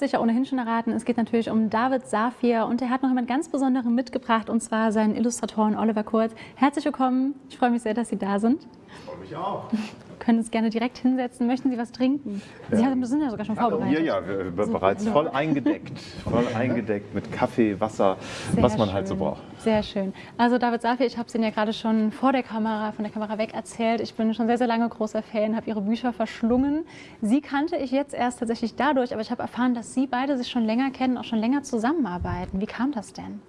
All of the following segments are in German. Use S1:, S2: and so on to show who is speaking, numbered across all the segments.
S1: sicher ohnehin schon erraten, es geht natürlich um David Safir und er hat noch jemand ganz Besonderen mitgebracht und zwar seinen Illustratoren Oliver Kurz. Herzlich willkommen, ich freue mich sehr, dass Sie da sind.
S2: Ich freue mich auch
S1: können uns gerne direkt hinsetzen. Möchten Sie was trinken? Sie haben, sind ja sogar schon vorbereitet.
S2: Ja, ja, wir, wir bereits voll eingedeckt. Voll eingedeckt mit Kaffee, Wasser, Sehr was man schön. halt so braucht.
S1: Sehr schön. Also David Safi, ich habe es Ihnen ja gerade schon vor der Kamera, von der Kamera weg erzählt. Ich bin schon sehr, sehr lange großer Fan, habe Ihre Bücher verschlungen. Sie kannte ich jetzt erst tatsächlich dadurch, aber ich habe erfahren, dass Sie beide sich schon länger kennen, auch schon länger zusammenarbeiten. Wie kam das denn?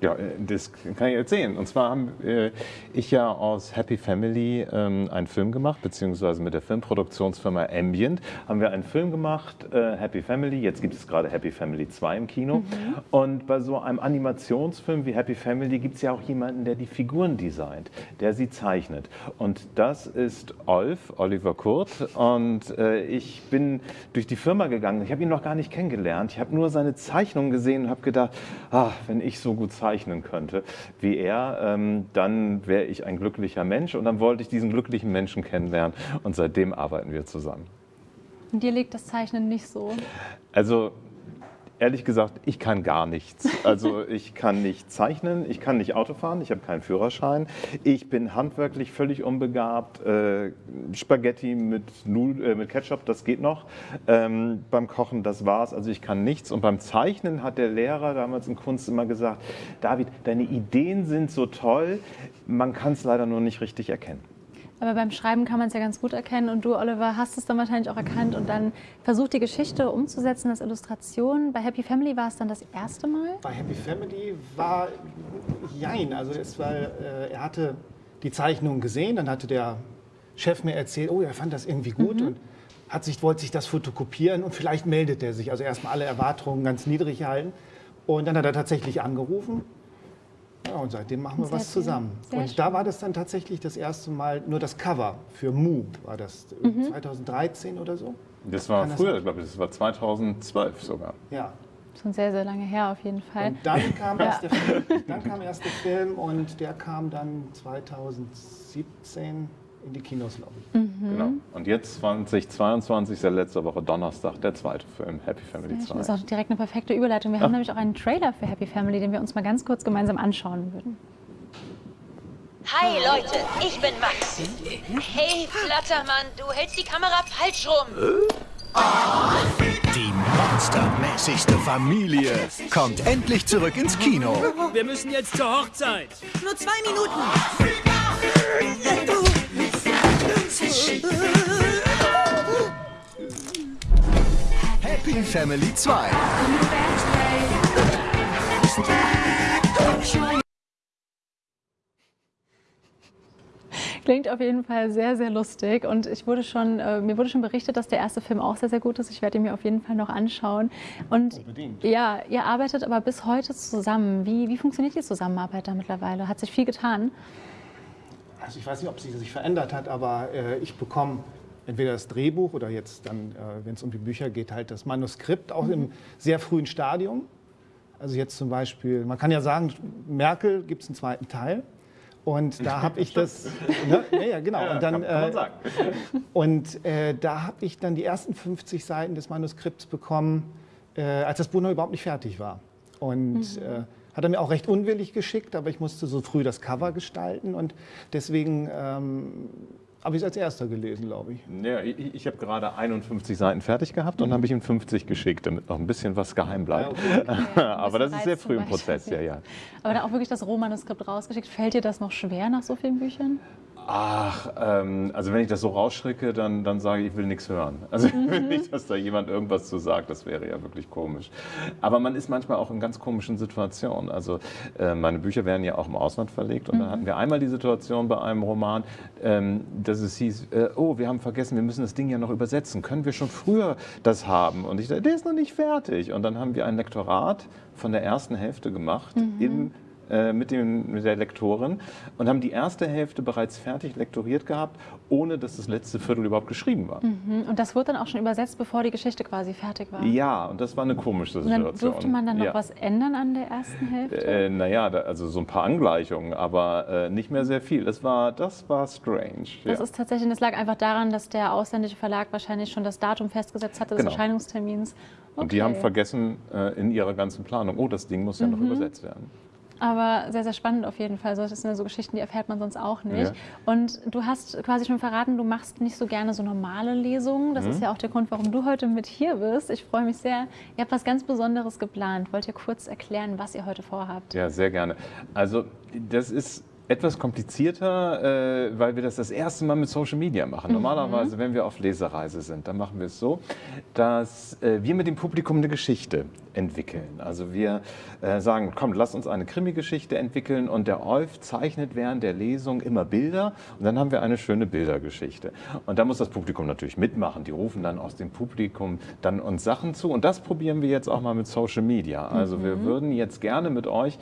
S2: Ja, äh, das kann ich erzählen. Und zwar habe äh, ich ja aus Happy Family ähm, einen Film gemacht, beziehungsweise mit der Filmproduktionsfirma Ambient haben wir einen Film gemacht, äh, Happy Family. Jetzt gibt es gerade Happy Family 2 im Kino. Mhm. Und bei so einem Animationsfilm wie Happy Family gibt es ja auch jemanden, der die Figuren designt, der sie zeichnet. Und das ist Olf, Oliver Kurt. Und äh, ich bin durch die Firma gegangen. Ich habe ihn noch gar nicht kennengelernt. Ich habe nur seine Zeichnungen gesehen und habe gedacht, ah, wenn ich so gut zeichne, zeichnen könnte wie er, ähm, dann wäre ich ein glücklicher Mensch und dann wollte ich diesen glücklichen Menschen kennenlernen und seitdem arbeiten wir zusammen.
S1: Und dir liegt das Zeichnen nicht so?
S2: Also Ehrlich gesagt, ich kann gar nichts. Also ich kann nicht zeichnen, ich kann nicht Auto fahren, ich habe keinen Führerschein. Ich bin handwerklich völlig unbegabt. Äh, Spaghetti mit, Nudel, äh, mit Ketchup, das geht noch. Ähm, beim Kochen, das war's. Also ich kann nichts. Und beim Zeichnen hat der Lehrer damals in Kunst immer gesagt, David, deine Ideen sind so toll, man kann es leider nur nicht richtig erkennen.
S1: Aber beim Schreiben kann man es ja ganz gut erkennen und du, Oliver, hast es dann wahrscheinlich auch erkannt und dann versucht, die Geschichte umzusetzen als Illustration. Bei Happy Family war es dann das erste Mal?
S3: Bei Happy Family war jein. Also es war, äh, er hatte die Zeichnung gesehen, dann hatte der Chef mir erzählt, oh, er fand das irgendwie gut mhm. und hat sich, wollte sich das fotokopieren und vielleicht meldet er sich. Also erstmal alle Erwartungen ganz niedrig halten. Und dann hat er tatsächlich angerufen ja, und seitdem machen wir Sehr was zusammen. Sehr und schön. da war das dann tatsächlich das erste Mal, nur das Cover für Mu war das mhm. 2013 oder so.
S2: Das war Kann früher, glaube ich, das war 2012 sogar.
S1: Ja. Schon sehr, sehr lange her auf jeden Fall.
S3: Und dann kam, erst, der Film, dann kam erst der Film und der kam dann 2017 in die Kinos, ich. Mhm.
S2: Genau. Und jetzt 2022 ist ja letzte Woche Donnerstag der zweite Film, Happy Family 2.
S1: Das ist auch direkt eine perfekte Überleitung. Wir ja. haben nämlich auch einen Trailer für Happy Family, den wir uns mal ganz kurz gemeinsam anschauen würden.
S4: Hi Leute, ich bin Max. Hey Flattermann, du hältst die Kamera falsch rum.
S5: Die monstermäßigste Familie kommt endlich zurück ins Kino.
S6: Wir müssen jetzt zur Hochzeit.
S4: Nur zwei Minuten.
S5: Happy Family 2.
S1: Klingt auf jeden Fall sehr, sehr lustig und ich wurde schon, äh, mir wurde schon berichtet, dass der erste Film auch sehr, sehr gut ist. Ich werde ihn mir auf jeden Fall noch anschauen. Und Unbedingt. ja, ihr arbeitet aber bis heute zusammen. Wie, wie funktioniert die Zusammenarbeit da mittlerweile? Hat sich viel getan?
S3: Also ich weiß nicht, ob sich sich verändert hat, aber äh, ich bekomme entweder das Drehbuch oder jetzt dann, äh, wenn es um die Bücher geht, halt das Manuskript, auch mhm. im sehr frühen Stadium. Also jetzt zum Beispiel, man kann ja sagen, Merkel gibt es einen zweiten Teil. Und da habe ich das, ne, ja, genau. Ja, und dann, kann, kann man äh, sagen. und äh, da habe ich dann die ersten 50 Seiten des Manuskripts bekommen, äh, als das Buch noch überhaupt nicht fertig war. Und mhm. Hat er mir auch recht unwillig geschickt, aber ich musste so früh das Cover gestalten und deswegen ähm, habe ich es als erster gelesen, glaube ich.
S2: Ja, ich, ich habe gerade 51 Seiten fertig gehabt und mhm. habe ich ihm 50 geschickt, damit noch ein bisschen was geheim bleibt. Ja, okay. okay. aber das ist sehr früh im Prozess, ja, ja.
S1: Aber da auch wirklich das Rohmanuskript rausgeschickt. Fällt dir das noch schwer nach so vielen Büchern?
S2: Ach, ähm, also wenn ich das so rausschrecke, dann, dann sage ich, ich will nichts hören. Also ich will mhm. nicht, dass da jemand irgendwas zu sagt, das wäre ja wirklich komisch. Aber man ist manchmal auch in ganz komischen Situationen. Also äh, meine Bücher werden ja auch im Ausland verlegt und mhm. da hatten wir einmal die Situation bei einem Roman, ähm, dass es hieß, äh, oh, wir haben vergessen, wir müssen das Ding ja noch übersetzen. Können wir schon früher das haben? Und ich dachte, der ist noch nicht fertig. Und dann haben wir ein Lektorat von der ersten Hälfte gemacht mhm. im mit, dem, mit der Lektorin und haben die erste Hälfte bereits fertig lektoriert gehabt, ohne dass das letzte Viertel überhaupt geschrieben war.
S1: Mhm. Und das wurde dann auch schon übersetzt, bevor die Geschichte quasi fertig war.
S2: Ja, und das war eine komische
S1: Und
S2: Situation.
S1: dann durfte man dann noch
S2: ja.
S1: was ändern an der ersten Hälfte?
S2: Äh, naja, also so ein paar Angleichungen, aber äh, nicht mehr sehr viel. Das war, das war strange.
S1: Das
S2: ja.
S1: ist tatsächlich, das lag einfach daran, dass der ausländische Verlag wahrscheinlich schon das Datum festgesetzt hatte des
S2: Genau.
S1: Erscheinungstermins.
S2: Und die haben
S1: Okay.
S2: vergessen äh, in ihrer ganzen Planung, oh, das Ding muss ja
S1: Mhm.
S2: noch übersetzt werden.
S1: Aber sehr, sehr spannend auf jeden Fall. Das sind ja so Geschichten, die erfährt man sonst auch nicht.
S2: Ja.
S1: Und du hast quasi schon verraten, du machst nicht so gerne so normale Lesungen.
S2: Mhm.
S1: Das ist ja auch der Grund, warum du heute mit hier bist. Ich freue mich sehr. Ihr habt was ganz Besonderes geplant. Wollt ihr kurz erklären, was ihr heute vorhabt?
S2: Ja, sehr gerne. Also das ist etwas komplizierter, äh, weil wir das das erste Mal mit Social Media machen. Normalerweise, wenn wir auf Lesereise sind, dann machen wir es so, dass äh, wir mit dem Publikum eine Geschichte entwickeln. Also wir äh, sagen, komm, lass uns eine Krimi-Geschichte entwickeln und der Olf zeichnet während der Lesung immer Bilder und dann haben wir eine schöne Bildergeschichte. Und da muss das Publikum natürlich mitmachen. Die rufen dann aus dem Publikum dann uns Sachen zu und das probieren wir jetzt auch mal mit Social Media. Also wir würden jetzt gerne mit euch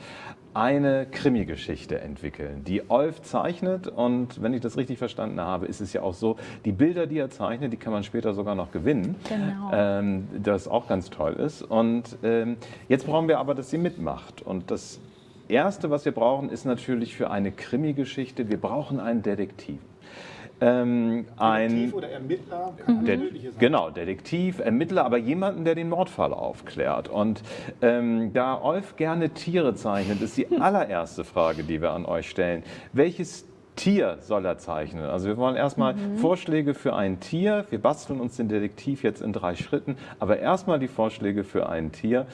S2: eine Krimi-Geschichte entwickeln, die Olf zeichnet und wenn ich das richtig verstanden habe, ist es ja auch so, die Bilder, die er zeichnet, die kann man später sogar noch gewinnen,
S1: Genau.
S2: ähm, das auch ganz toll ist. Und ähm, jetzt brauchen wir aber, dass sie mitmacht und das Erste, was wir brauchen, ist natürlich für eine Krimi-Geschichte, wir brauchen einen Detektiv. Ähm, ein,
S3: Detektiv oder Ermittler, kann Mögliche sein.
S2: Genau, Detektiv, Ermittler, aber jemanden, der den Mordfall aufklärt. Und ähm, da Olf gerne Tiere zeichnet, ist die allererste Frage, die wir an euch stellen. Welches Tier soll er zeichnen? Also wir wollen erstmal Vorschläge für ein Tier. Wir basteln uns den Detektiv jetzt in drei Schritten, aber erstmal die Vorschläge für ein Tier.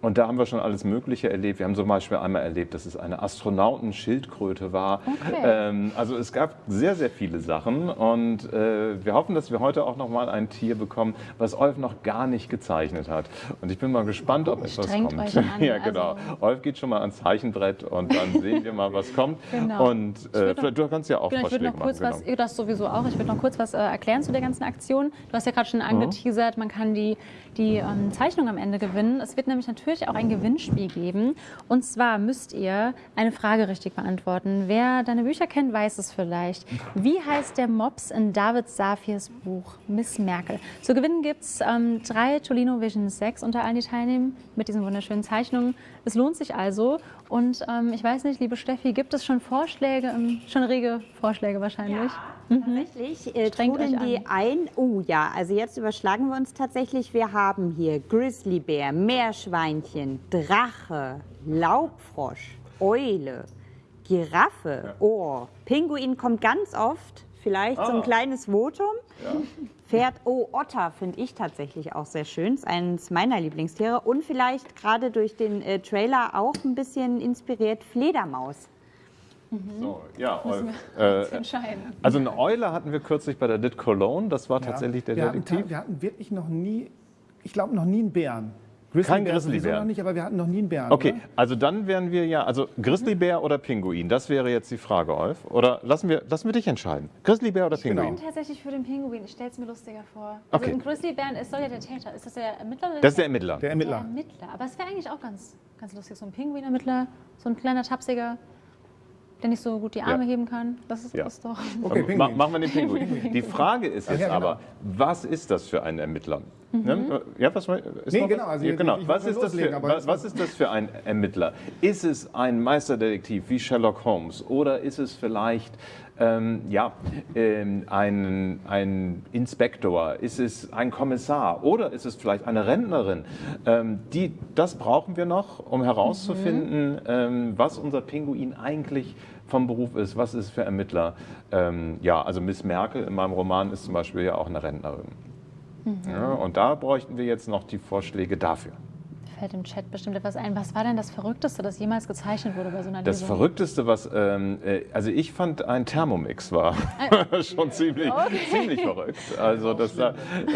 S2: Und da haben wir schon alles Mögliche erlebt. Wir haben zum Beispiel einmal erlebt, dass es eine Astronautenschildkröte war.
S1: Okay.
S2: Ähm, also es gab sehr, sehr viele Sachen und äh, wir hoffen, dass wir heute auch noch mal ein Tier bekommen, was Olf noch gar nicht gezeichnet hat. Und ich bin mal gespannt, ob etwas
S1: Strengt
S2: kommt.
S1: euch an,
S2: ja, genau.
S1: also-
S2: Olf geht schon mal ans Zeichenbrett und dann sehen wir mal, was kommt.
S1: Genau.
S2: Und äh, kannst ja auch
S1: Genau, ich würde
S2: Vorschläge
S1: noch kurz
S2: machen.
S1: was,
S2: genau.
S1: das sowieso auch, ich würde noch kurz was äh, erklären zu der ganzen Aktion. Du hast ja gerade schon angeteasert, man kann die, die ähm, Zeichnung am Ende gewinnen. Es wird nämlich natürlich auch ein Gewinnspiel geben. Und zwar müsst ihr eine Frage richtig beantworten. Wer deine Bücher kennt, weiß es vielleicht. Wie heißt der Mops in David Safirs Buch Miss Merkel? Zu gewinnen gibt es ähm, drei Tolino Vision 6 unter allen, die teilnehmen, mit diesen wunderschönen Zeichnungen. Es lohnt sich also. Und ähm, ich weiß nicht, liebe Steffi, gibt es schon Vorschläge, ähm, schon rege Vorschläge wahrscheinlich?
S7: Tatsächlich äh, trudeln die
S1: an.
S7: ein. Oh ja, also jetzt überschlagen wir uns tatsächlich. Wir haben hier Grizzlybär, Meerschweinchen, Drache, Laubfrosch, Eule, Giraffe, Ohr. Pinguin kommt ganz oft. Vielleicht so ein kleines Votum. Pferd, oh, Otter finde ich tatsächlich auch sehr schön. Ist eines meiner Lieblingstiere. Und vielleicht gerade durch den äh, Trailer auch ein bisschen inspiriert Fledermaus.
S2: So, ja, Äh,
S1: entscheiden.
S2: also eine Eule hatten wir kürzlich bei der Dit Cologne. Das war
S3: Ja.
S2: tatsächlich der
S3: wir hatten,
S2: Detektiv.
S3: ta- wir hatten wirklich noch nie, ich glaube noch nie einen Bären. Grizzlybär
S2: Kein Grizzlybär.
S3: noch nicht, aber wir hatten noch nie einen Bären.
S2: Okay,
S3: Oder?
S2: also dann wären wir ja, also Grizzlybär oder Pinguin, das wäre jetzt die Frage, Olf. Oder lassen wir, lassen wir dich entscheiden. Grizzlybär oder. Pinguin?
S1: Ich bin tatsächlich für den Pinguin. Ich stelle es mir lustiger vor. Also
S2: Okay.
S1: ein Grizzlybären ist soll ja der Täter. Ist das der Ermittler? Oder
S2: Das ist der Ermittler.
S3: Der
S1: der
S3: Ermittler.
S1: Ermittler. Aber es wäre eigentlich auch ganz, ganz lustig. So ein Pinguin-Ermittler, so ein kleiner Tapsiger, der nicht so gut die Arme
S2: Ja.
S1: heben kann. Das ist
S2: Ja.
S1: das doch.
S3: Okay,
S2: Ma
S3: Pinguin.
S2: machen wir den Pinguin. Die Frage ist jetzt
S3: ja, genau.
S2: aber, was ist das für ein Ermittler? Ne? Ja, was, ist
S3: Nee, genau, also
S2: ja, genau.
S3: ich
S2: Was, ist das
S3: loslegen,
S2: für, was, was ist das für ein Ermittler? Ist es ein Meisterdetektiv wie Sherlock Holmes oder ist es vielleicht ähm, ja, ähm, ein, ein Inspektor? Ist es ein Kommissar oder ist es vielleicht eine Rentnerin? Ähm, die, das brauchen wir noch, um herauszufinden, ähm, was unser Pinguin eigentlich vom Beruf ist, was ist für Ermittler. Ähm, ja, also Miss Merkel in meinem Roman ist zum Beispiel ja auch eine Rentnerin. Ja, und da bräuchten wir jetzt noch die Vorschläge dafür.
S1: Fällt im Chat bestimmt etwas ein. Was war denn das Verrückteste, das jemals gezeichnet wurde bei so einer
S2: Das
S1: Lesung?
S2: Verrückteste, was, ähm, äh, also ich fand ein Thermomix war schon ziemlich, ziemlich verrückt. Also das da, äh,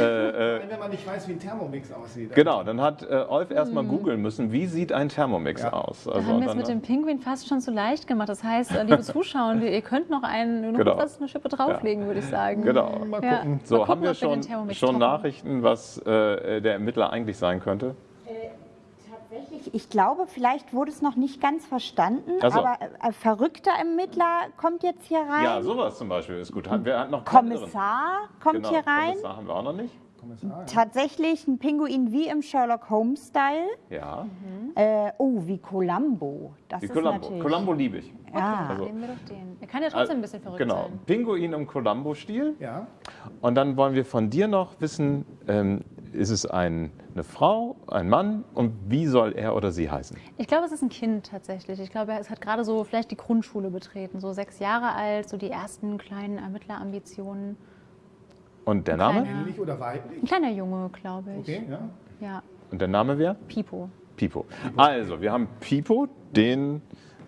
S2: äh,
S3: Wenn man nicht weiß, wie ein Thermomix aussieht.
S2: genau, dann hat äh, Olf erstmal googeln müssen, wie sieht ein Thermomix aus.
S1: Da
S2: Also
S1: haben wir es mit dem Pinguin fast schon zu leicht gemacht. Das heißt, äh, liebe Zuschauer, ihr könnt noch einen, noch
S2: Genau.
S1: was, eine Schippe drauflegen, würde ich sagen.
S2: Genau.
S3: Mal
S1: Ja.
S3: gucken.
S2: So,
S1: Mal
S2: haben wir
S1: gucken, ob wir
S2: schon, schon. Nachrichten, was äh, der Ermittler eigentlich sein könnte?
S7: Tatsächlich. Ich glaube, vielleicht wurde es noch nicht ganz verstanden,
S2: Ach so.
S7: aber äh, verrückter Ermittler kommt jetzt hier rein.
S2: Ja, sowas zum Beispiel ist gut. Hat noch?
S7: Kommissar kommt
S2: Genau,
S7: hier rein.
S2: Kommissar haben wir auch noch nicht.
S7: Tatsächlich ein Pinguin wie im Sherlock Holmes-Style.
S2: Ja,
S7: Äh, oh, wie Columbo. Das
S2: wie
S7: ist
S2: Columbo.
S7: natürlich.
S2: Columbo liebe ich.
S7: Ja.
S2: Also-
S1: Nehmen wir doch den. Er kann ja trotzdem ein bisschen verrückt
S2: genau.
S1: sein.
S2: Pinguin im Columbo-Stil.
S3: Ja.
S2: Und dann wollen wir von dir noch wissen, ähm, ist es ein, eine Frau, ein Mann und wie soll er oder sie heißen?
S1: Ich glaube, es ist ein Kind tatsächlich. Ich glaube, es hat gerade so vielleicht die Grundschule betreten, so sechs Jahre alt, so die ersten kleinen Ermittlerambitionen.
S2: Und der Name?
S1: Kleiner.
S3: Männlich oder weiblich?
S1: Ein kleiner Junge, glaube ich.
S3: Okay, ja.
S1: Ja,
S2: Und der Name wer?
S1: Pipo.
S2: Pipo. Also, wir haben Pipo, den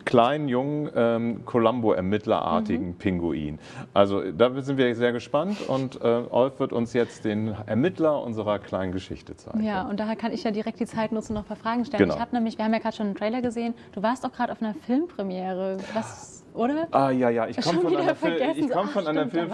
S2: kleinen, jungen, ähm, Columbo-Ermittlerartigen Pinguin. Also, da sind wir sehr gespannt und äh, Olf wird uns jetzt den Ermittler unserer kleinen Geschichte zeigen.
S1: Ja, und daher kann ich ja direkt die Zeit nutzen, noch ein paar Fragen stellen.
S2: Genau.
S1: Ich habe nämlich, wir haben ja gerade schon einen Trailer gesehen, du warst auch gerade auf einer Filmpremiere. Was, oder?
S2: Ah ja, ja, ich komme von einer, Fil ich komm von einer Film...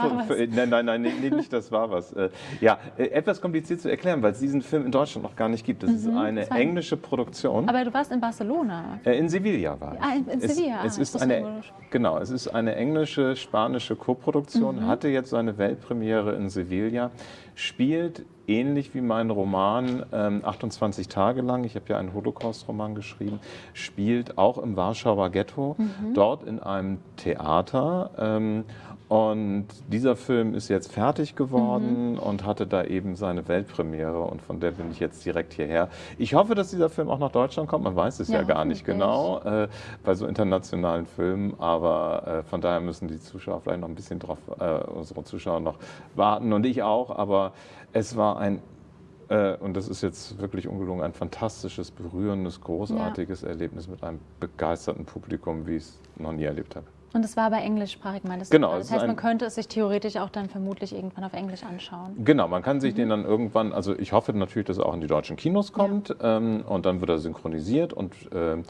S2: Nein, nein, nein, nee, nicht das war was. Äh, Ja, äh, etwas kompliziert zu erklären, weil es diesen Film in Deutschland noch gar nicht gibt. Das ist eine
S1: das
S2: englische Produktion.
S1: Aber du warst in Barcelona.
S2: Äh, In Sevilla war ich.
S1: Ah, in- in
S2: es,
S1: Sevilla, ah,
S2: Es ist eine, genau, es ist eine englische, spanische Koproduktion,
S1: Mhm.
S2: hatte jetzt seine Weltpremiere in Sevilla, spielt ähnlich wie mein Roman ähm, 28 Tage lang, ich habe ja einen Holocaust-Roman geschrieben, spielt auch im Warschauer Ghetto,
S1: Mhm.
S2: dort in einem Theater. Ähm, und dieser Film ist jetzt fertig geworden
S1: Mhm.
S2: und hatte da eben seine Weltpremiere und von der bin ich jetzt direkt hierher. Ich hoffe, dass dieser Film auch nach Deutschland kommt, man weiß es ja,
S1: Ja,
S2: gar nicht genau äh, bei so internationalen Filmen, aber äh, von daher müssen die Zuschauer vielleicht noch ein bisschen drauf, äh, unsere Zuschauer noch warten und ich auch, aber es war ein äh, und das ist jetzt wirklich ungelogen, ein fantastisches, berührendes, großartiges Erlebnis mit einem begeisterten Publikum, wie ich es noch nie erlebt habe.
S1: Und es war aber englischsprachig,
S2: Genau,
S1: du.
S2: es
S1: Das heißt, man könnte es sich theoretisch auch dann vermutlich irgendwann auf Englisch anschauen.
S2: Genau, man kann sich
S1: Mhm.
S2: den dann irgendwann, also ich hoffe natürlich, dass er auch in die deutschen Kinos kommt ähm, und dann wird er synchronisiert und, ähm,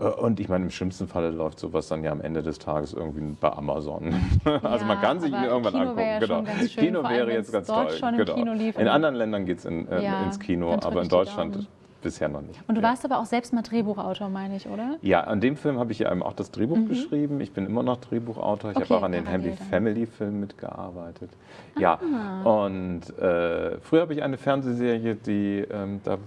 S2: äh, und ich meine, im schlimmsten Falle läuft sowas dann ja am Ende des Tages irgendwie bei Amazon. also man
S1: Ja,
S2: kann sich ihn irgendwann
S1: Kino
S2: angucken.
S1: ja
S2: genau.
S1: schon ganz schön,
S2: Kino wäre jetzt ganz toll. genau. In anderen Ländern geht es in, äh,
S1: Ja,
S2: ins Kino, aber in Deutschland. Bisher noch nicht.
S1: Und du
S2: Ja.
S1: warst aber auch selbst mal Drehbuchautor, meine ich, oder?
S2: Ja, an dem Film habe ich ja eben auch das Drehbuch geschrieben. Ich bin immer noch Drehbuchautor. Ich
S1: Mhm. Okay,
S2: habe auch an den Happy. Family Filmen mitgearbeitet. Ja, und äh, früher habe ich eine Fernsehserie, die, ähm, da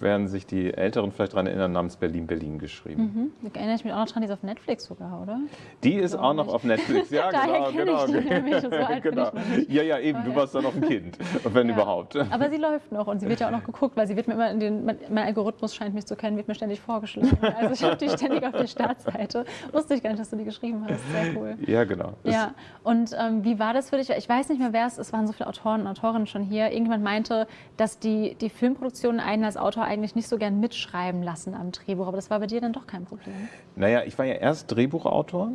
S2: werden sich die Älteren vielleicht daran erinnern, namens Berlin Berlin geschrieben.
S1: Mhm. Da erinnere ich mich auch noch dran, die ist auf Netflix sogar, oder?
S2: Die ist auch noch
S1: nicht.
S2: auf Netflix. Ja, genau,
S1: ich
S2: genau.
S1: die nämlich. So alt bin
S2: genau.
S1: ich noch nicht.
S2: Ja, ja, eben. Du warst da noch ein Kind, wenn
S1: Ja.
S2: überhaupt.
S1: Aber sie läuft noch und sie wird ja auch noch geguckt, weil sie wird mir immer in den, mein, Algorithmus scheint mich zu kennen, wird mir ständig vorgeschlagen. Also ich habe die ständig auf der Startseite. Wusste ich gar nicht, dass du die geschrieben hast. Sehr cool.
S2: Ja, genau.
S1: Ja, und ähm, wie war das für dich? Ich weiß nicht mehr, wer es ist, es waren so viele Autoren und Autorinnen schon hier. Irgendjemand meinte, dass die, die Filmproduktionen einen als Autor eigentlich nicht so gern mitschreiben lassen am Drehbuch, aber das war bei dir dann doch kein Problem.
S2: Naja, ich war ja erst Drehbuchautor.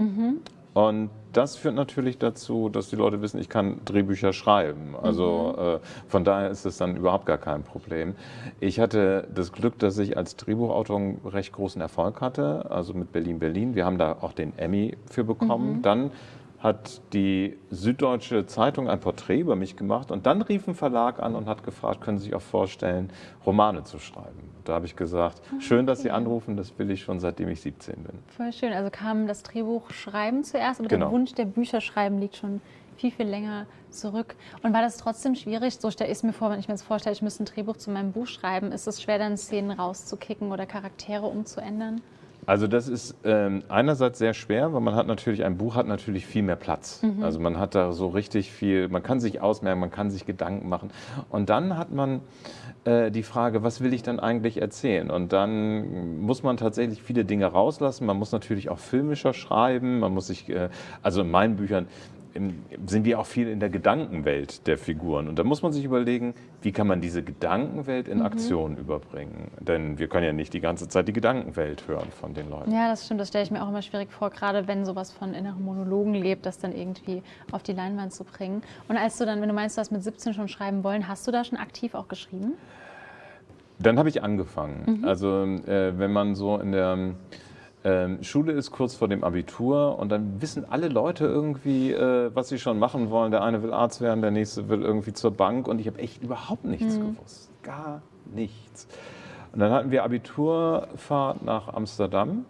S2: Und das führt natürlich dazu, dass die Leute wissen, ich kann Drehbücher schreiben. Also äh, von daher ist es dann überhaupt gar kein Problem. Ich hatte das Glück, dass ich als Drehbuchautor einen recht großen Erfolg hatte, also mit Berlin Berlin. Wir haben da auch den Emmy für bekommen. Dann hat die Süddeutsche Zeitung ein Porträt über mich gemacht und dann rief ein Verlag an und hat gefragt, können Sie sich auch vorstellen, Romane zu schreiben. Da habe ich gesagt, schön, dass Sie anrufen, das will ich schon seitdem ich 17 bin.
S1: Voll schön. Also kam das Drehbuch schreiben zuerst, aber
S2: Genau.
S1: der Wunsch der Bücher schreiben liegt schon viel, viel länger zurück. Und war das trotzdem schwierig? So stelle ich es mir vor, wenn ich mir jetzt vorstelle, ich müsste ein Drehbuch zu meinem Buch schreiben. Ist es schwer, dann Szenen rauszukicken oder Charaktere umzuändern?
S2: Also das ist ähm, einerseits sehr schwer, weil man hat natürlich, ein Buch hat natürlich viel mehr Platz. Also man hat da so richtig viel, man kann sich ausmerken, man kann sich Gedanken machen. Und dann hat man äh, die Frage, was will ich dann eigentlich erzählen? Und dann muss man tatsächlich viele Dinge rauslassen. Man muss natürlich auch filmischer schreiben, man muss sich, äh, also in meinen Büchern im- sind wir auch viel in der Gedankenwelt der Figuren. Und da muss man sich überlegen, wie kann man diese Gedankenwelt in Aktion überbringen? Denn wir können ja nicht die ganze Zeit die Gedankenwelt hören von den Leuten.
S1: Ja, das stimmt. Das stelle ich mir auch immer schwierig vor, gerade wenn sowas von inneren Monologen lebt, das dann irgendwie auf die Leinwand zu bringen. Und als du dann, wenn du meinst, du hast mit 17 schon schreiben wollen, hast du da schon aktiv auch geschrieben?
S2: Dann habe ich angefangen. Also äh, wenn man so in der ähm, Schule ist, kurz vor dem Abitur, und dann wissen alle Leute irgendwie, äh, was sie schon machen wollen. Der eine will Arzt werden, der nächste will irgendwie zur Bank. Und ich habe echt überhaupt nichts gewusst. Gar nichts. Und dann hatten wir Abiturfahrt nach Amsterdam.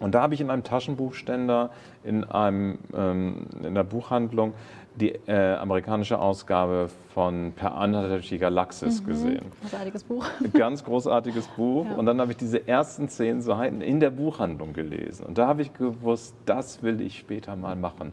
S2: Und da habe ich in einem Taschenbuchständer in, einem, ähm, in einer Buchhandlung die äh, amerikanische Ausgabe von Per Anhalter Galaxis gesehen.
S1: Großartiges Buch.
S2: Ganz großartiges Buch. Und dann habe ich diese ersten zehn Seiten in der Buchhandlung gelesen. Und da habe ich gewusst, das will ich später mal machen.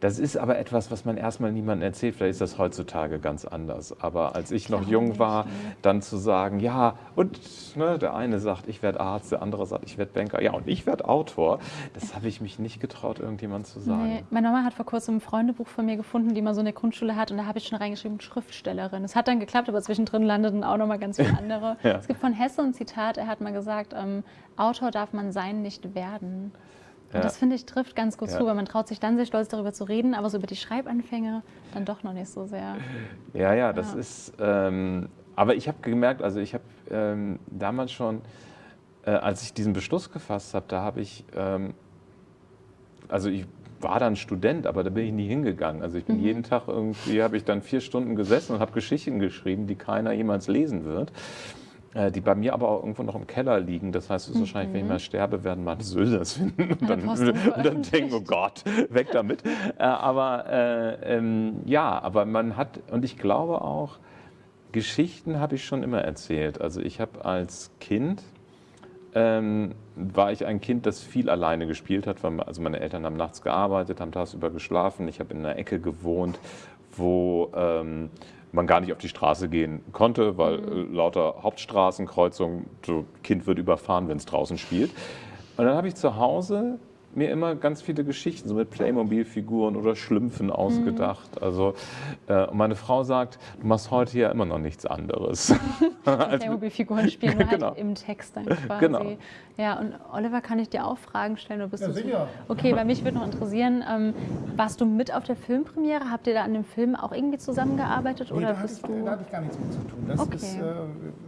S2: Das ist aber etwas, was man erstmal niemandem erzählt. Vielleicht ist das heutzutage ganz anders. Aber als ich noch jung war, dann zu sagen, ja, und ne, der eine sagt, ich werde Arzt, der andere sagt, ich werde Banker, ja, und ich werde Autor, das habe ich mich nicht getraut, irgendjemand zu sagen.
S1: Nee, meine Mama hat vor kurzem ein Freundebuch von mir gefunden, die man so in der Grundschule hat. Und da habe ich schon reingeschrieben, Schriftstellerin. Es hat dann geklappt, aber zwischendrin landeten auch noch mal ganz viele andere.
S2: Ja.
S1: Es gibt von Hesse ein Zitat, er hat mal gesagt, ähm, Autor darf man sein, nicht werden. Und
S2: Ja.
S1: das finde ich trifft ganz gut
S2: Ja.
S1: zu, weil man traut sich dann sehr stolz darüber zu reden, aber so über die Schreibanfänge dann doch noch nicht so sehr.
S2: Ja, ja, das
S1: Ja.
S2: ist. Ähm, aber ich habe gemerkt, also ich habe ähm, damals schon, äh, als ich diesen Beschluss gefasst habe, da habe ich, ähm, also ich war dann Student, aber da bin ich nie hingegangen. Also ich bin jeden Tag irgendwie, habe ich dann vier Stunden gesessen und habe Geschichten geschrieben, die keiner jemals lesen wird. Äh, Die bei mir aber auch irgendwo noch im Keller liegen. Das heißt, es ist wahrscheinlich, wenn ich mal sterbe, werden meine Söhne das finden und dann, und dann denken, oh Gott, weg damit. Äh, aber äh, ähm, ja, aber man hat, und ich glaube auch, Geschichten habe ich schon immer erzählt. Also ich habe als Kind, ähm, war ich ein Kind, das viel alleine gespielt hat. Weil, also meine Eltern haben nachts gearbeitet, haben tagsüber geschlafen. Ich habe in einer Ecke gewohnt, wo ähm, man gar nicht auf die Straße gehen konnte, weil äh, lauter Hauptstraßenkreuzungen, so Kind wird überfahren, wenn es draußen spielt. Und dann habe ich zu Hause mir immer ganz viele Geschichten so mit Playmobil-Figuren oder Schlümpfen ausgedacht. Also äh, und meine Frau sagt, du machst heute ja immer noch nichts anderes.
S1: Playmobil-Figuren spielen, nur
S2: Genau.
S1: halt im Text dann quasi.
S2: Genau.
S1: Ja, und Oliver, kann ich dir auch Fragen stellen? Oder bist
S3: Ja,
S1: du
S3: sicher.
S1: Okay, bei mich würde noch interessieren, ähm, warst du mit auf der Filmpremiere? Habt ihr da an dem Film auch irgendwie zusammengearbeitet?
S3: Nee,
S1: oder
S3: da, hatte
S1: bist
S3: ich,
S1: du...
S3: da hatte ich gar nichts mit zu tun. Das
S1: Okay.
S3: ist, äh,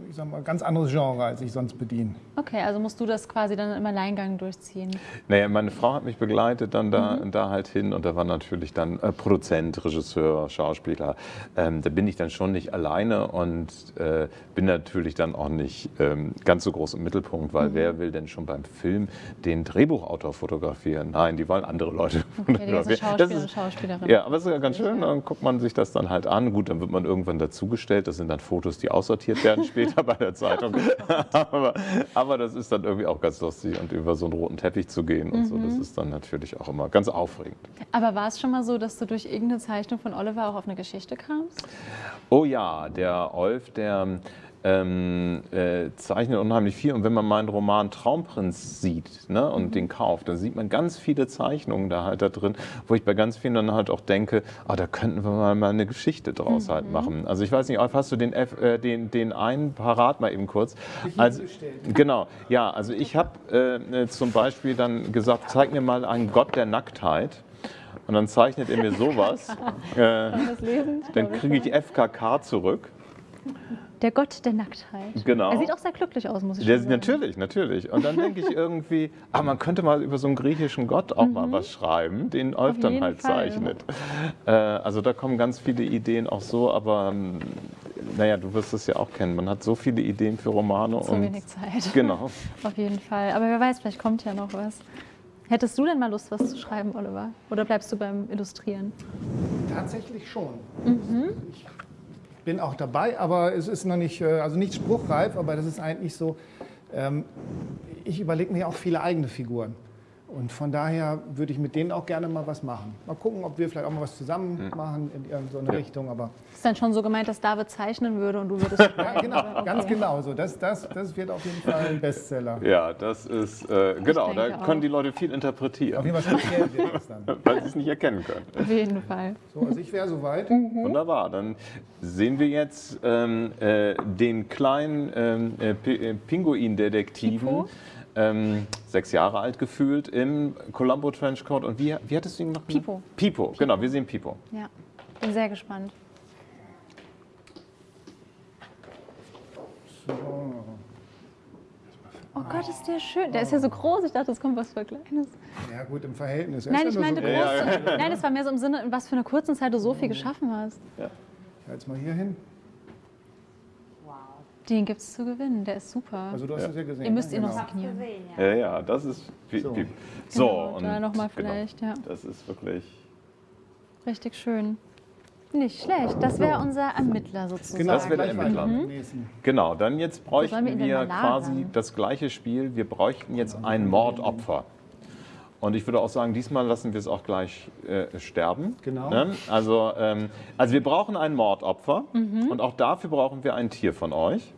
S3: ich sag mal, ein ganz anderes Genre, als ich sonst bediene.
S1: Okay, also musst du das quasi dann im Alleingang durchziehen.
S2: Naja, meine Frau hat mich begleitet dann da,
S1: Mhm.
S2: da halt hin und da war natürlich dann äh, Produzent, Regisseur, Schauspieler. Ähm, da bin ich dann schon nicht alleine und äh, bin natürlich dann auch nicht ähm, ganz so groß im Mittelpunkt,
S1: Mhm.
S2: weil wer will denn schon beim Film den Drehbuchautor fotografieren? Nein, die wollen andere Leute
S1: Okay,
S2: fotografieren. Das ist-
S1: Schauspielerin.
S2: Ja, aber es ist ja ganz schön, dann guckt man sich das dann halt an. Gut, dann wird man irgendwann dazugestellt. Das sind dann Fotos, die aussortiert werden später bei der Zeitung. aber, aber das ist dann irgendwie auch ganz lustig und über so einen roten Teppich zu gehen und so, das
S1: Mhm.
S2: ist dann natürlich auch immer ganz aufregend.
S1: Aber war es schon mal so, dass du durch irgendeine Zeichnung von Oliver auch auf eine Geschichte kamst?
S2: Oh ja, der Olf, der ähm, äh, zeichnet unheimlich viel. Und wenn man meinen Roman Traumprinz sieht ne, und den kauft, dann sieht man ganz viele Zeichnungen da halt da drin, wo ich bei ganz vielen dann halt auch denke, ah, da könnten wir mal, mal eine Geschichte draus halt machen. Also ich weiß nicht, Olf, hast du den, F, äh, den, den einen parat mal eben kurz? Also, genau, ja, also ich habe äh, zum Beispiel dann gesagt, zeig mir mal einen Gott der Nacktheit. Und dann zeichnet er mir sowas. Äh,
S1: Das lesen?
S2: dann kriege ich FKK zurück.
S1: Der Gott der Nacktheit.
S2: Genau.
S1: Er sieht auch sehr glücklich aus, muss ich
S2: Der,
S1: sagen.
S2: natürlich, natürlich. Und dann denke ich irgendwie, ah, man könnte mal über so einen griechischen Gott auch mal was schreiben, den Olf
S1: Mhm.
S2: Dann halt
S1: Fall.
S2: zeichnet. Äh, also da kommen ganz viele Ideen auch so, aber ähm, naja, du wirst es ja auch kennen. Man hat so viele Ideen für Romane
S1: So
S2: und
S1: wenig Zeit.
S2: genau.
S1: Auf jeden Fall. Aber wer weiß, vielleicht kommt ja noch was. Hättest du denn mal Lust, was zu schreiben, Oliver? Oder bleibst du beim Illustrieren?
S3: Tatsächlich schon. Ich bin auch dabei, aber es ist noch nicht, äh, also nicht spruchreif, aber das ist eigentlich so, ähm, ich überlege mir auch viele eigene Figuren. Und von daher würde ich mit denen auch gerne mal was machen. Mal gucken, ob wir vielleicht auch mal was zusammen machen in irgendeine Richtung. Aber
S1: Ist dann schon so gemeint, dass David zeichnen würde und du würdest.
S3: ja, genau, ganz genau so. Das, das, das wird auf jeden Fall ein Bestseller.
S2: Ja, das ist, äh, genau, da können
S1: auch.
S2: die Leute viel
S3: Auf
S2: interpretieren,
S3: jeden Fall speziell wird es dann.
S2: weil sie es nicht erkennen können.
S1: Auf jeden Fall.
S3: So, also ich wäre soweit.
S2: Wunderbar, dann sehen wir jetzt ähm, äh, den kleinen ähm, äh, äh, Pinguin-Detektiven,
S1: Pipo?
S2: Ähm, sechs Jahre alt gefühlt, im Columbo Trenchcoat. Und wie, wie hattest du ihn noch genannt?
S1: Pipo.
S2: Pipo, genau, wir sehen Pipo.
S1: Ja, bin sehr gespannt. Oh Gott, ist der schön. Der ist ja so groß. Ich dachte, es kommt was für Kleines.
S3: Ja gut, im Verhältnis. Er
S1: Nein, ich
S3: ja
S1: meinte
S3: so
S1: groß. Nein, es war mehr so im Sinne, in was für einer kurzen Zeit du so viel geschaffen hast.
S3: Ich halte es mal hier hin.
S1: Den gibt es zu gewinnen, der ist super.
S3: Also du hast es ja gesehen.
S1: Ihr müsst
S3: ne?
S1: ihn noch
S3: Genau.
S1: signieren.
S7: Gesehen, ja.
S2: Ja, ja, das ist wie,
S3: So.
S2: wie, so
S1: Genau,
S2: und
S1: da nochmal
S2: genau,
S1: vielleicht, ja.
S2: Das ist wirklich.
S1: Richtig schön. Nicht schlecht. Das wäre unser Ermittler sozusagen.
S3: Genau,
S2: Das wäre der Ermittler.
S3: nächsten.
S2: Genau, dann jetzt
S1: wir
S2: bräuchten
S1: ihn
S2: wir
S1: mal
S2: quasi das gleiche Spiel. Wir bräuchten jetzt ein Mordopfer. Und ich würde auch sagen, diesmal lassen wir es auch gleich äh, sterben.
S3: Genau.
S2: Ne? Also, ähm, also wir brauchen ein Mordopfer
S1: Mhm.
S2: und auch dafür brauchen wir ein Tier von euch.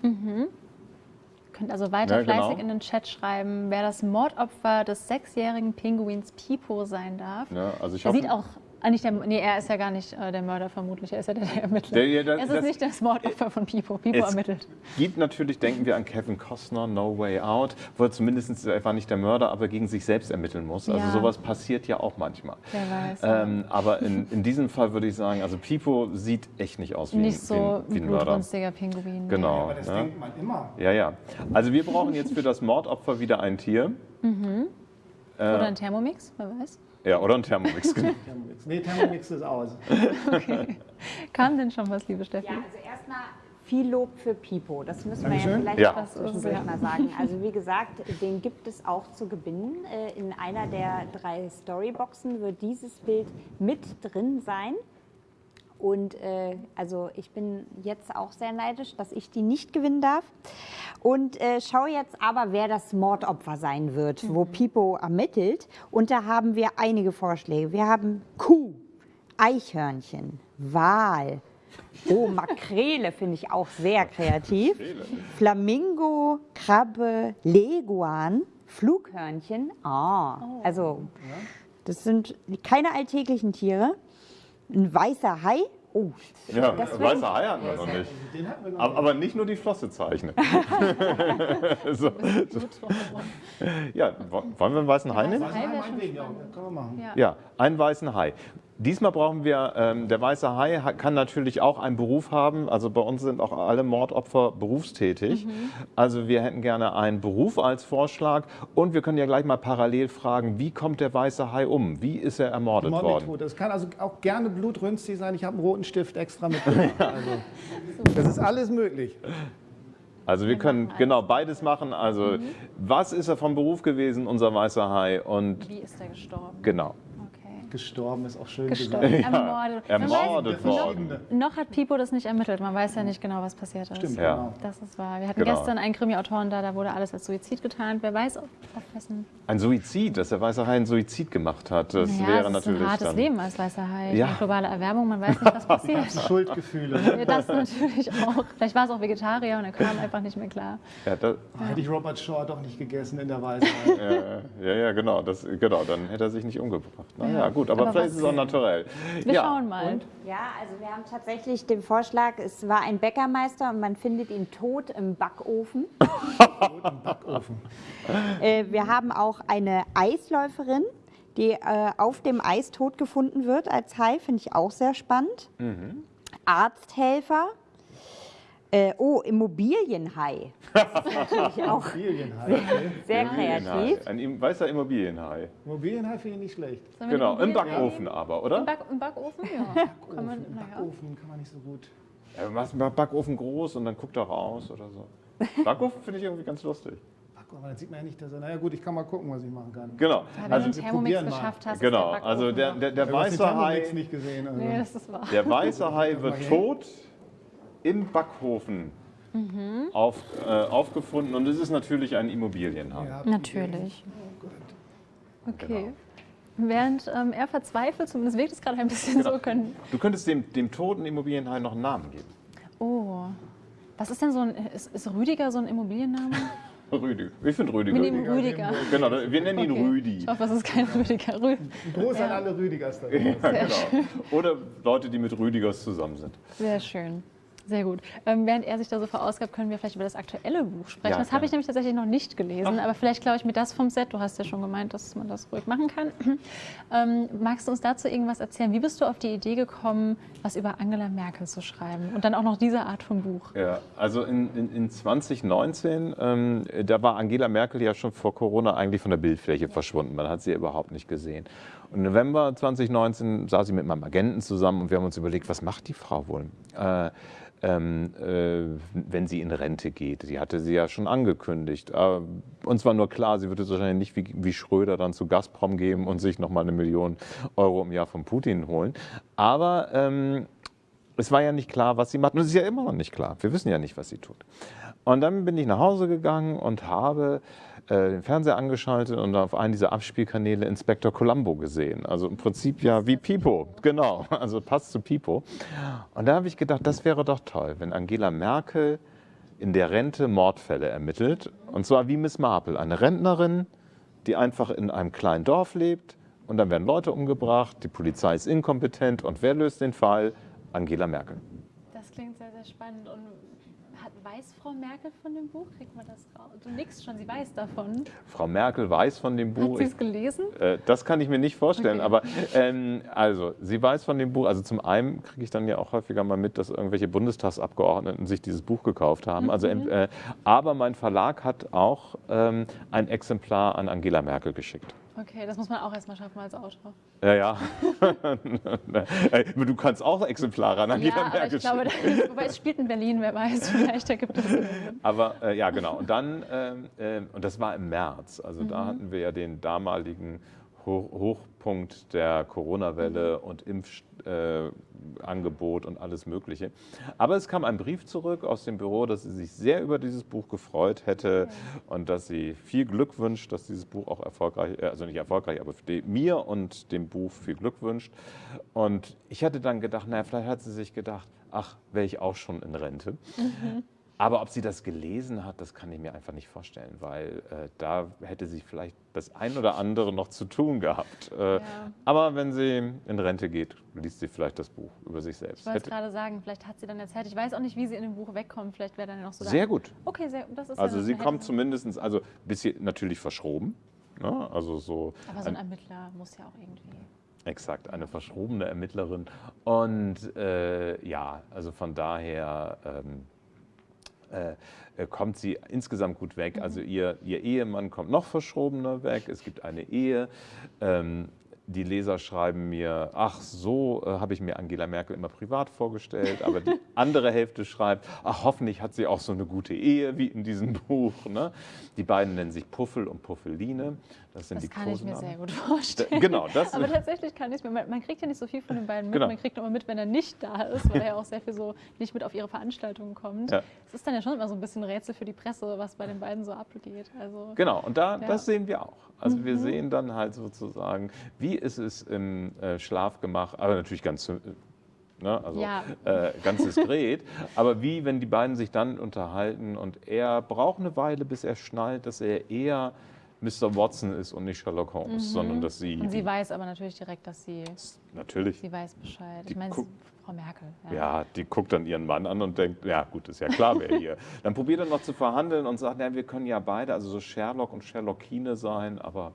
S1: Könnt also weiter
S2: Ja, genau.
S1: fleißig in den Chat schreiben, wer das Mordopfer des sechsjährigen Pinguins Pipo sein darf.
S2: Ne? Also ich
S1: Er
S2: hoffe,
S1: sieht auch, ah, nicht der, nee, er ist ja gar nicht äh, der Mörder vermutlich, er ist ja der, der Ermittler.
S2: Der- ja, das-
S1: es ist
S2: das-
S1: nicht das Mordopfer von Pipo, Pipo
S2: Es
S1: ermittelt.
S2: gibt natürlich, denken wir an Kevin Costner, No Way Out, wo er zumindest, er war nicht der Mörder, aber gegen sich selbst ermitteln muss. Also
S1: Ja.
S2: sowas passiert ja auch manchmal.
S1: Wer weiß.
S2: Ähm, aber in, in diesem Fall würde ich sagen, also Pipo sieht echt nicht aus wie,
S1: nicht
S2: ein,
S1: so
S2: wie, ein,
S1: ein
S2: wie ein Mörder.
S1: blutrünstiger Pinguin.
S2: Genau.
S3: Aber das
S2: ne?
S3: denkt man immer.
S2: Ja, ja. Also wir brauchen jetzt für das Mordopfer wieder ein Tier.
S1: Oder ein Thermomix, wer weiß.
S2: Ja, oder ein Thermomix. genau.
S3: Thermomix. Nee, Thermomix ist aus.
S1: Kam denn schon was, liebe Steffi?
S7: Ja, also erstmal viel Lob für Pipo. Das müssen wir ja
S3: Dankeschön.
S7: vielleicht
S2: Ja.
S7: auch zwischendurch mal sagen. Also wie gesagt, den gibt es auch zu gewinnen. Äh, In einer der drei Storyboxen wird dieses Bild mit drin sein. Und äh, also ich bin jetzt auch sehr neidisch, dass ich die nicht gewinnen darf. Und äh, schau jetzt aber, wer das Mordopfer sein wird, wo Pipo ermittelt. Und da haben wir einige Vorschläge. Wir haben Kuh, Eichhörnchen, Wal. Oh, Makrele finde ich auch sehr kreativ. Flamingo, Krabbe, Leguan, Flughörnchen. Ah, also das sind keine alltäglichen Tiere. Ein weißer Hai. Oh,
S2: Ja,
S7: Das
S2: weißer Hai hatten wir noch nicht.
S3: Wir noch
S2: Aber, aber nicht nur die Flosse zeichnen. so, so. Ja, wo- wollen wir einen weißen Hai nehmen?
S1: Hai.
S3: Ja,
S2: einen weißen Hai. Diesmal brauchen wir, ähm, der weiße Hai ha- kann natürlich auch einen Beruf haben. Also bei uns sind auch alle Mordopfer berufstätig. Also wir hätten gerne einen Beruf als Vorschlag. Und wir können ja gleich mal parallel fragen, wie kommt der weiße Hai um? Wie ist er ermordet worden?
S3: Mordmethode. Das kann also auch gerne blutrünstig sein. Ich habe einen roten Stift extra mitgebracht. Also, das ist alles möglich.
S2: Also wir können genau beides machen. Also was ist er vom Beruf gewesen, unser weißer Hai? Und
S1: Wie ist er gestorben?
S2: genau.
S3: Gestorben ist auch schön
S1: Gestorben,
S3: gesagt.
S1: ermordet. Man
S2: Ermordet
S1: weiß,
S2: worden.
S1: noch, noch hat Pipo das nicht ermittelt. Man weiß ja nicht genau, was passiert ist.
S3: Stimmt,
S2: Ja.
S3: genau.
S1: Das ist wahr. Wir hatten
S2: Genau.
S1: gestern einen Krimi-Autoren da, da wurde alles als Suizid getarnt. Wer weiß, ob auf wessen.
S2: Ein Suizid, dass der weiße Hai einen Suizid gemacht hat, das
S1: Naja,
S2: wäre
S1: ist
S2: natürlich
S1: ein hartes
S2: dann.
S1: Leben als weißer Hai.
S2: Ja.
S1: Ja. Globale Erwärmung, man weiß nicht, was passiert.
S3: Schuldgefühle.
S1: Ja, das natürlich auch. Vielleicht war es auch Vegetarier und er kam einfach nicht mehr klar.
S2: Ja, das,
S3: Hätte ich Robert Shaw doch nicht gegessen in der Weisheit.
S2: ja, ja, genau, das, genau, dann hätte er sich nicht umgebracht. Na ja, gut, aber,
S1: Aber
S2: vielleicht ist es auch naturell.
S1: Wir
S2: ja.
S1: schauen mal.
S7: Ja, also wir haben tatsächlich den Vorschlag, es war ein Bäckermeister und man findet ihn tot im Backofen.
S3: Backofen.
S7: Äh, wir haben auch eine Eisläuferin, die äh, auf dem Eis tot gefunden wird als Hai, finde ich auch sehr spannend. Arzthelfer. Äh, oh, Immobilienhai. Das ist natürlich auch
S3: Immobilienhai. Okay.
S7: sehr
S2: Immobilienhai.
S7: kreativ.
S2: Ein weißer Immobilienhai.
S3: Immobilienhai finde ich nicht schlecht.
S2: Genau, im Backofen aber, oder?
S1: Im, Back, Im Backofen? Ja. Kann man,
S3: Im. Backofen kann man nicht so gut.
S2: Ja, machst einen Backofen groß und dann guckt er raus oder so. Backofen finde ich irgendwie ganz lustig.
S3: Backofen, aber dann sieht man ja nicht, dass er. Naja, gut, ich kann mal gucken, was ich machen kann.
S2: Genau,
S1: Ja, wenn
S2: also,
S1: du einen Thermomix geschafft hast,
S2: genau,
S1: ist der
S2: also
S1: Backofen
S2: der, der, der
S3: Du hast den
S2: weiße
S3: Thermomix
S2: Hai,
S3: nicht gesehen. Also.
S1: Nee, das ist wahr.
S2: der weiße Hai wird tot im Backofen
S1: Mhm.
S2: auf, äh, aufgefunden und es ist natürlich ein Immobilienhai.
S3: Ja,
S1: Natürlich.
S3: Oh Gott.
S1: Okay. Während ähm, er verzweifelt, zumindest wirkt es gerade ein bisschen so, können.
S2: Du könntest dem, dem toten Immobilienhai noch einen Namen geben.
S1: Oh. Was ist denn so ein. Ist, ist Rüdiger so ein Immobilienname?
S2: Rüdi. Ich finde Rüdiger.
S1: Wir nehmen Rüdiger.
S2: Genau, wir nennen ihn
S1: Okay.
S2: Rüdi.
S1: Ich hoffe, es ist kein Rüdiger. Rü
S3: Groß an alle Rüdigers da.
S2: Ja, genau. Oder Leute, die mit Rüdigers zusammen sind.
S1: Sehr schön. Sehr gut. Ähm, während er sich da so verausgabt, können wir vielleicht über das aktuelle Buch sprechen.
S2: Ja,
S1: das habe ich nämlich tatsächlich noch nicht gelesen, aber vielleicht glaube ich mir das vom Set. Du hast ja schon gemeint, dass man das ruhig machen kann. Ähm, magst du uns dazu irgendwas erzählen? Wie bist du auf die Idee gekommen, was über Angela Merkel zu schreiben? Und dann auch noch diese Art von Buch.
S2: Ja, also in, in, in 2019, ähm, da war Angela Merkel ja schon vor Corona eigentlich von der Bildfläche verschwunden. Man hat sie überhaupt nicht gesehen. Und im November 2019 saß ich mit meinem Agenten zusammen und wir haben uns überlegt, was macht die Frau wohl? Äh, ähm, äh, wenn sie in Rente geht. Die hatte sie ja schon angekündigt. Äh, uns war nur klar, sie würde wahrscheinlich nicht wie, wie Schröder dann zu Gazprom gehen und sich nochmal eine Million Euro im Jahr von Putin holen. Aber ähm, es war ja nicht klar, was sie macht. Und es ist ja immer noch nicht klar. Wir wissen ja nicht, was sie tut. Und dann bin ich nach Hause gegangen und habe äh, den Fernseher angeschaltet und auf einen dieser Abspielkanäle Inspektor Columbo gesehen. Also im Prinzip ja wie Pipo, genau. Also passt zu Pipo. Und da habe ich gedacht, das wäre doch toll, wenn Angela Merkel in der Rente Mordfälle ermittelt. Und zwar wie Miss Marple, eine Rentnerin, die einfach in einem kleinen Dorf lebt. Und dann werden Leute umgebracht, die Polizei ist inkompetent. Und wer löst den Fall? Angela Merkel.
S1: Das klingt sehr, sehr spannend. Und hat, weiß Frau Merkel von dem Buch? Kriegt man das raus? Du nix schon, sie weiß davon.
S2: Frau Merkel weiß von dem Buch.
S1: Hat sie es gelesen?
S2: Äh, das kann ich mir nicht vorstellen,
S1: Okay.
S2: aber ähm, also sie weiß von dem Buch. Also zum einen kriege ich dann ja auch häufiger mal mit, dass irgendwelche Bundestagsabgeordneten sich dieses Buch gekauft haben. Also,
S1: Mhm.
S2: äh, aber mein Verlag hat auch ähm, ein Exemplar an Angela Merkel geschickt.
S1: Okay, das muss man auch erstmal schaffen als Autor.
S2: Ja, ja. Äh, du kannst auch Exemplare an Angela
S1: Ja, aber
S2: Merkel
S1: ich glaube, das, wobei es spielt in Berlin, wer weiß, vielleicht ergibt es Sinn.
S2: Aber äh, ja, genau. Und dann, ähm, und das war im März, also
S1: Mhm.
S2: da hatten wir ja den damaligen Ho Hochpunkt der Corona-Welle
S1: Mhm.
S2: und Impfangebot äh, und alles Mögliche. Aber es kam ein Brief zurück aus dem Büro, dass sie sich sehr über dieses Buch gefreut hätte und dass sie viel Glück wünscht, dass dieses Buch auch erfolgreich, äh, also nicht erfolgreich, aber mir und dem Buch viel Glück wünscht. Und ich hatte dann gedacht, naja, vielleicht hat sie sich gedacht, ach, wäre ich auch schon in Rente. Aber ob sie das gelesen hat, das kann ich mir einfach nicht vorstellen, weil äh, da hätte sie vielleicht das ein oder andere noch zu tun gehabt. Äh,
S1: Ja.
S2: Aber wenn sie in Rente geht, liest sie vielleicht das Buch über sich selbst.
S1: Ich wollte
S2: Hätte,
S1: gerade sagen, vielleicht hat sie dann erzählt. Ich weiß auch nicht, wie sie in dem Buch wegkommt. Vielleicht wäre dann noch so.
S2: sehr gut.
S1: Okay, sehr, das ist
S2: Also
S1: ja,
S2: sie kommt zumindest, also ein bisschen natürlich verschroben. Ne? Also so
S1: Aber so ein
S2: ein,
S1: Ermittler muss ja auch irgendwie.
S2: exakt eine verschrobene Ermittlerin. Und äh, ja, also von daher ähm, äh, äh, kommt sie insgesamt gut weg. Also ihr, ihr Ehemann kommt noch verschrobener weg. Es gibt eine Ehe. Ähm, die Leser schreiben mir, ach so, äh, habe ich mir Angela Merkel immer privat vorgestellt, aber die andere Hälfte schreibt, ach hoffentlich hat sie auch so eine gute Ehe wie in diesem Buch. Ne? Die beiden nennen sich Puffel und Puffeline. Das sind
S1: Das
S2: die
S1: kann ich mir sehr gut vorstellen.
S2: Genau, das
S1: Aber tatsächlich kann ich es mir. Man, man kriegt ja nicht so viel von den beiden mit.
S2: Genau.
S1: Man kriegt nur mit, wenn er nicht da ist, weil er ja auch sehr viel so nicht mit auf ihre Veranstaltungen kommt.
S2: Ja.
S1: Es ist dann ja schon immer so ein bisschen Rätsel für die Presse, was bei den beiden so abgeht. Also
S2: Genau, und da,
S1: Ja. Mhm.
S2: das sehen wir auch. Also wir sehen dann halt sozusagen, wie ist es im äh, Schlafgemach, aber natürlich ganz, äh, ne, also,
S1: Ja.
S2: äh, ganz diskret, aber wie, wenn die beiden sich dann unterhalten und er braucht eine Weile, bis er schnallt, dass er eher Mr. Watson ist und nicht Sherlock Holmes, sondern dass sie,
S1: Mhm. Und sie weiß aber natürlich direkt, dass sie,
S2: natürlich,
S1: sie weiß Bescheid. Ich meine, Frau Merkel.
S2: Ja, die guckt dann ihren Mann an und denkt, ja gut, ist ja klar, wer hier. Dann probiert er noch zu verhandeln und sagt, ja, wir können ja beide, also so Sherlock und Sherlockine sein, aber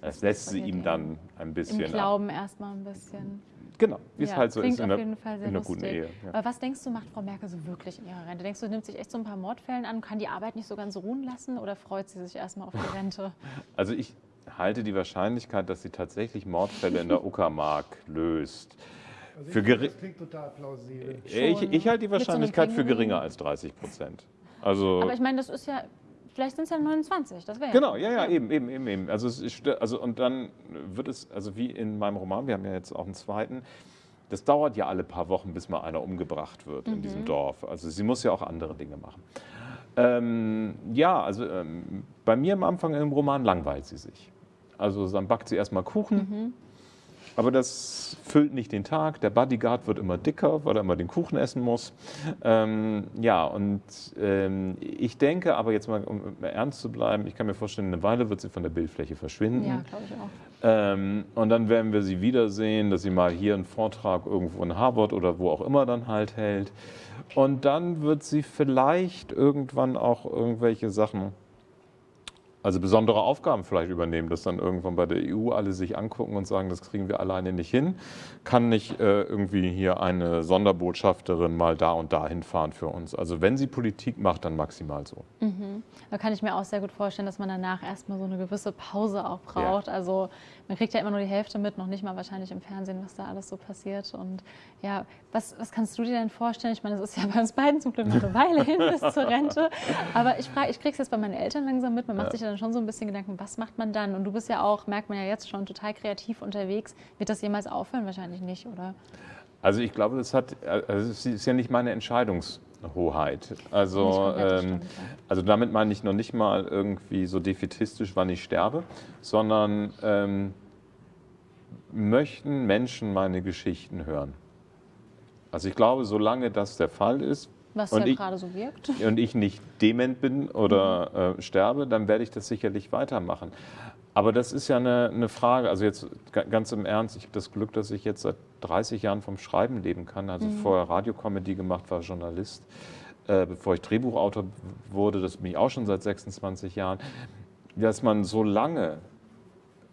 S2: es lässt sie ihm dann ein
S1: Im
S2: bisschen ab.
S1: Glauben erstmal ein bisschen.
S2: Genau, wie es
S1: Ja,
S2: halt so
S1: klingt
S2: ist in
S1: auf
S2: einer,
S1: jeden Fall sehr
S2: in einer
S1: lustig.
S2: guten Ehe. Ja.
S1: Aber was denkst du, macht Frau Merkel so wirklich in ihrer Rente? Denkst du, nimmt sich echt so ein paar Mordfällen an, kann die Arbeit nicht so ganz ruhen lassen oder freut sie sich erstmal auf die Rente?
S2: Also ich halte die Wahrscheinlichkeit, dass sie tatsächlich Mordfälle in der Uckermark löst. Für geri-
S3: das klingt total plausibel.
S2: ich, ich halte die
S1: so
S2: Wahrscheinlichkeit für geringer als 30 Prozent. Also
S1: Aber ich meine, das ist ja, vielleicht sind es ja 29, das wäre
S2: Genau, ja, ja, eben, eben, eben, eben. Also, es also und dann wird es, also wie in meinem Roman, wir haben ja jetzt auch einen zweiten, das dauert ja alle paar Wochen, bis mal einer umgebracht wird in
S1: Mhm.
S2: diesem Dorf. Also sie muss ja auch andere Dinge machen. Ähm, ja, also ähm, bei mir am Anfang im Roman langweilt sie sich. Also dann backt sie erstmal Kuchen.
S1: Mhm.
S2: Aber das füllt nicht den Tag. Der Bodyguard wird immer dicker, weil er immer den Kuchen essen muss. Ähm, ja, und ähm, ich denke, aber jetzt mal, um ernst zu bleiben, ich kann mir vorstellen, eine Weile wird sie von der Bildfläche verschwinden.
S1: Ja, glaube ich auch.
S2: Ähm, und dann werden wir sie wiedersehen, dass sie mal hier einen Vortrag irgendwo in Harvard oder wo auch immer dann halt hält. Und dann wird sie vielleicht irgendwann auch irgendwelche Sachen also besondere Aufgaben vielleicht übernehmen, dass dann irgendwann bei der EU alle sich angucken und sagen, das kriegen wir alleine nicht hin. Kann nicht äh, irgendwie hier eine Sonderbotschafterin mal da und da hinfahren für uns. Also wenn sie Politik macht, dann maximal so.
S1: Da kann ich mir auch sehr gut vorstellen, dass man danach erstmal so eine gewisse Pause auch braucht. Also man kriegt ja immer nur die Hälfte mit, noch nicht mal wahrscheinlich im Fernsehen, was da alles so passiert. Und ja, was, was kannst du dir denn vorstellen? Ich meine, es ist ja bei uns beiden zum Glück noch eine Weile hin bis zur Rente. Aber ich frage, ich kriege es jetzt bei meinen Eltern langsam mit. Man macht sich ja dann schon so ein bisschen Gedanken, was macht man dann? Und du bist ja auch, merkt man ja jetzt schon, total kreativ unterwegs. Wird das jemals aufhören? Wahrscheinlich nicht, oder?
S2: Also ich glaube, das hat, also es ist ja nicht meine Entscheidungshoheit. Also, ähm, also damit meine ich noch nicht mal irgendwie so defetistisch, wann ich sterbe, sondern ähm, möchten Menschen meine Geschichten hören. Also ich glaube, solange das der Fall ist
S1: Was
S2: Und
S1: ja
S2: ich-
S1: gerade so wirkt.
S2: und ich nicht dement bin oder äh, sterbe, dann werde ich das sicherlich weitermachen. Aber das ist ja eine, eine Frage, also jetzt ga- ganz im Ernst, ich habe das Glück, dass ich jetzt seit 30 Jahren vom Schreiben leben kann. Also vorher Radiocomedy gemacht, war Journalist. Äh, bevor ich Drehbuchautor wurde, das bin ich auch schon seit 26 Jahren. Dass man so lange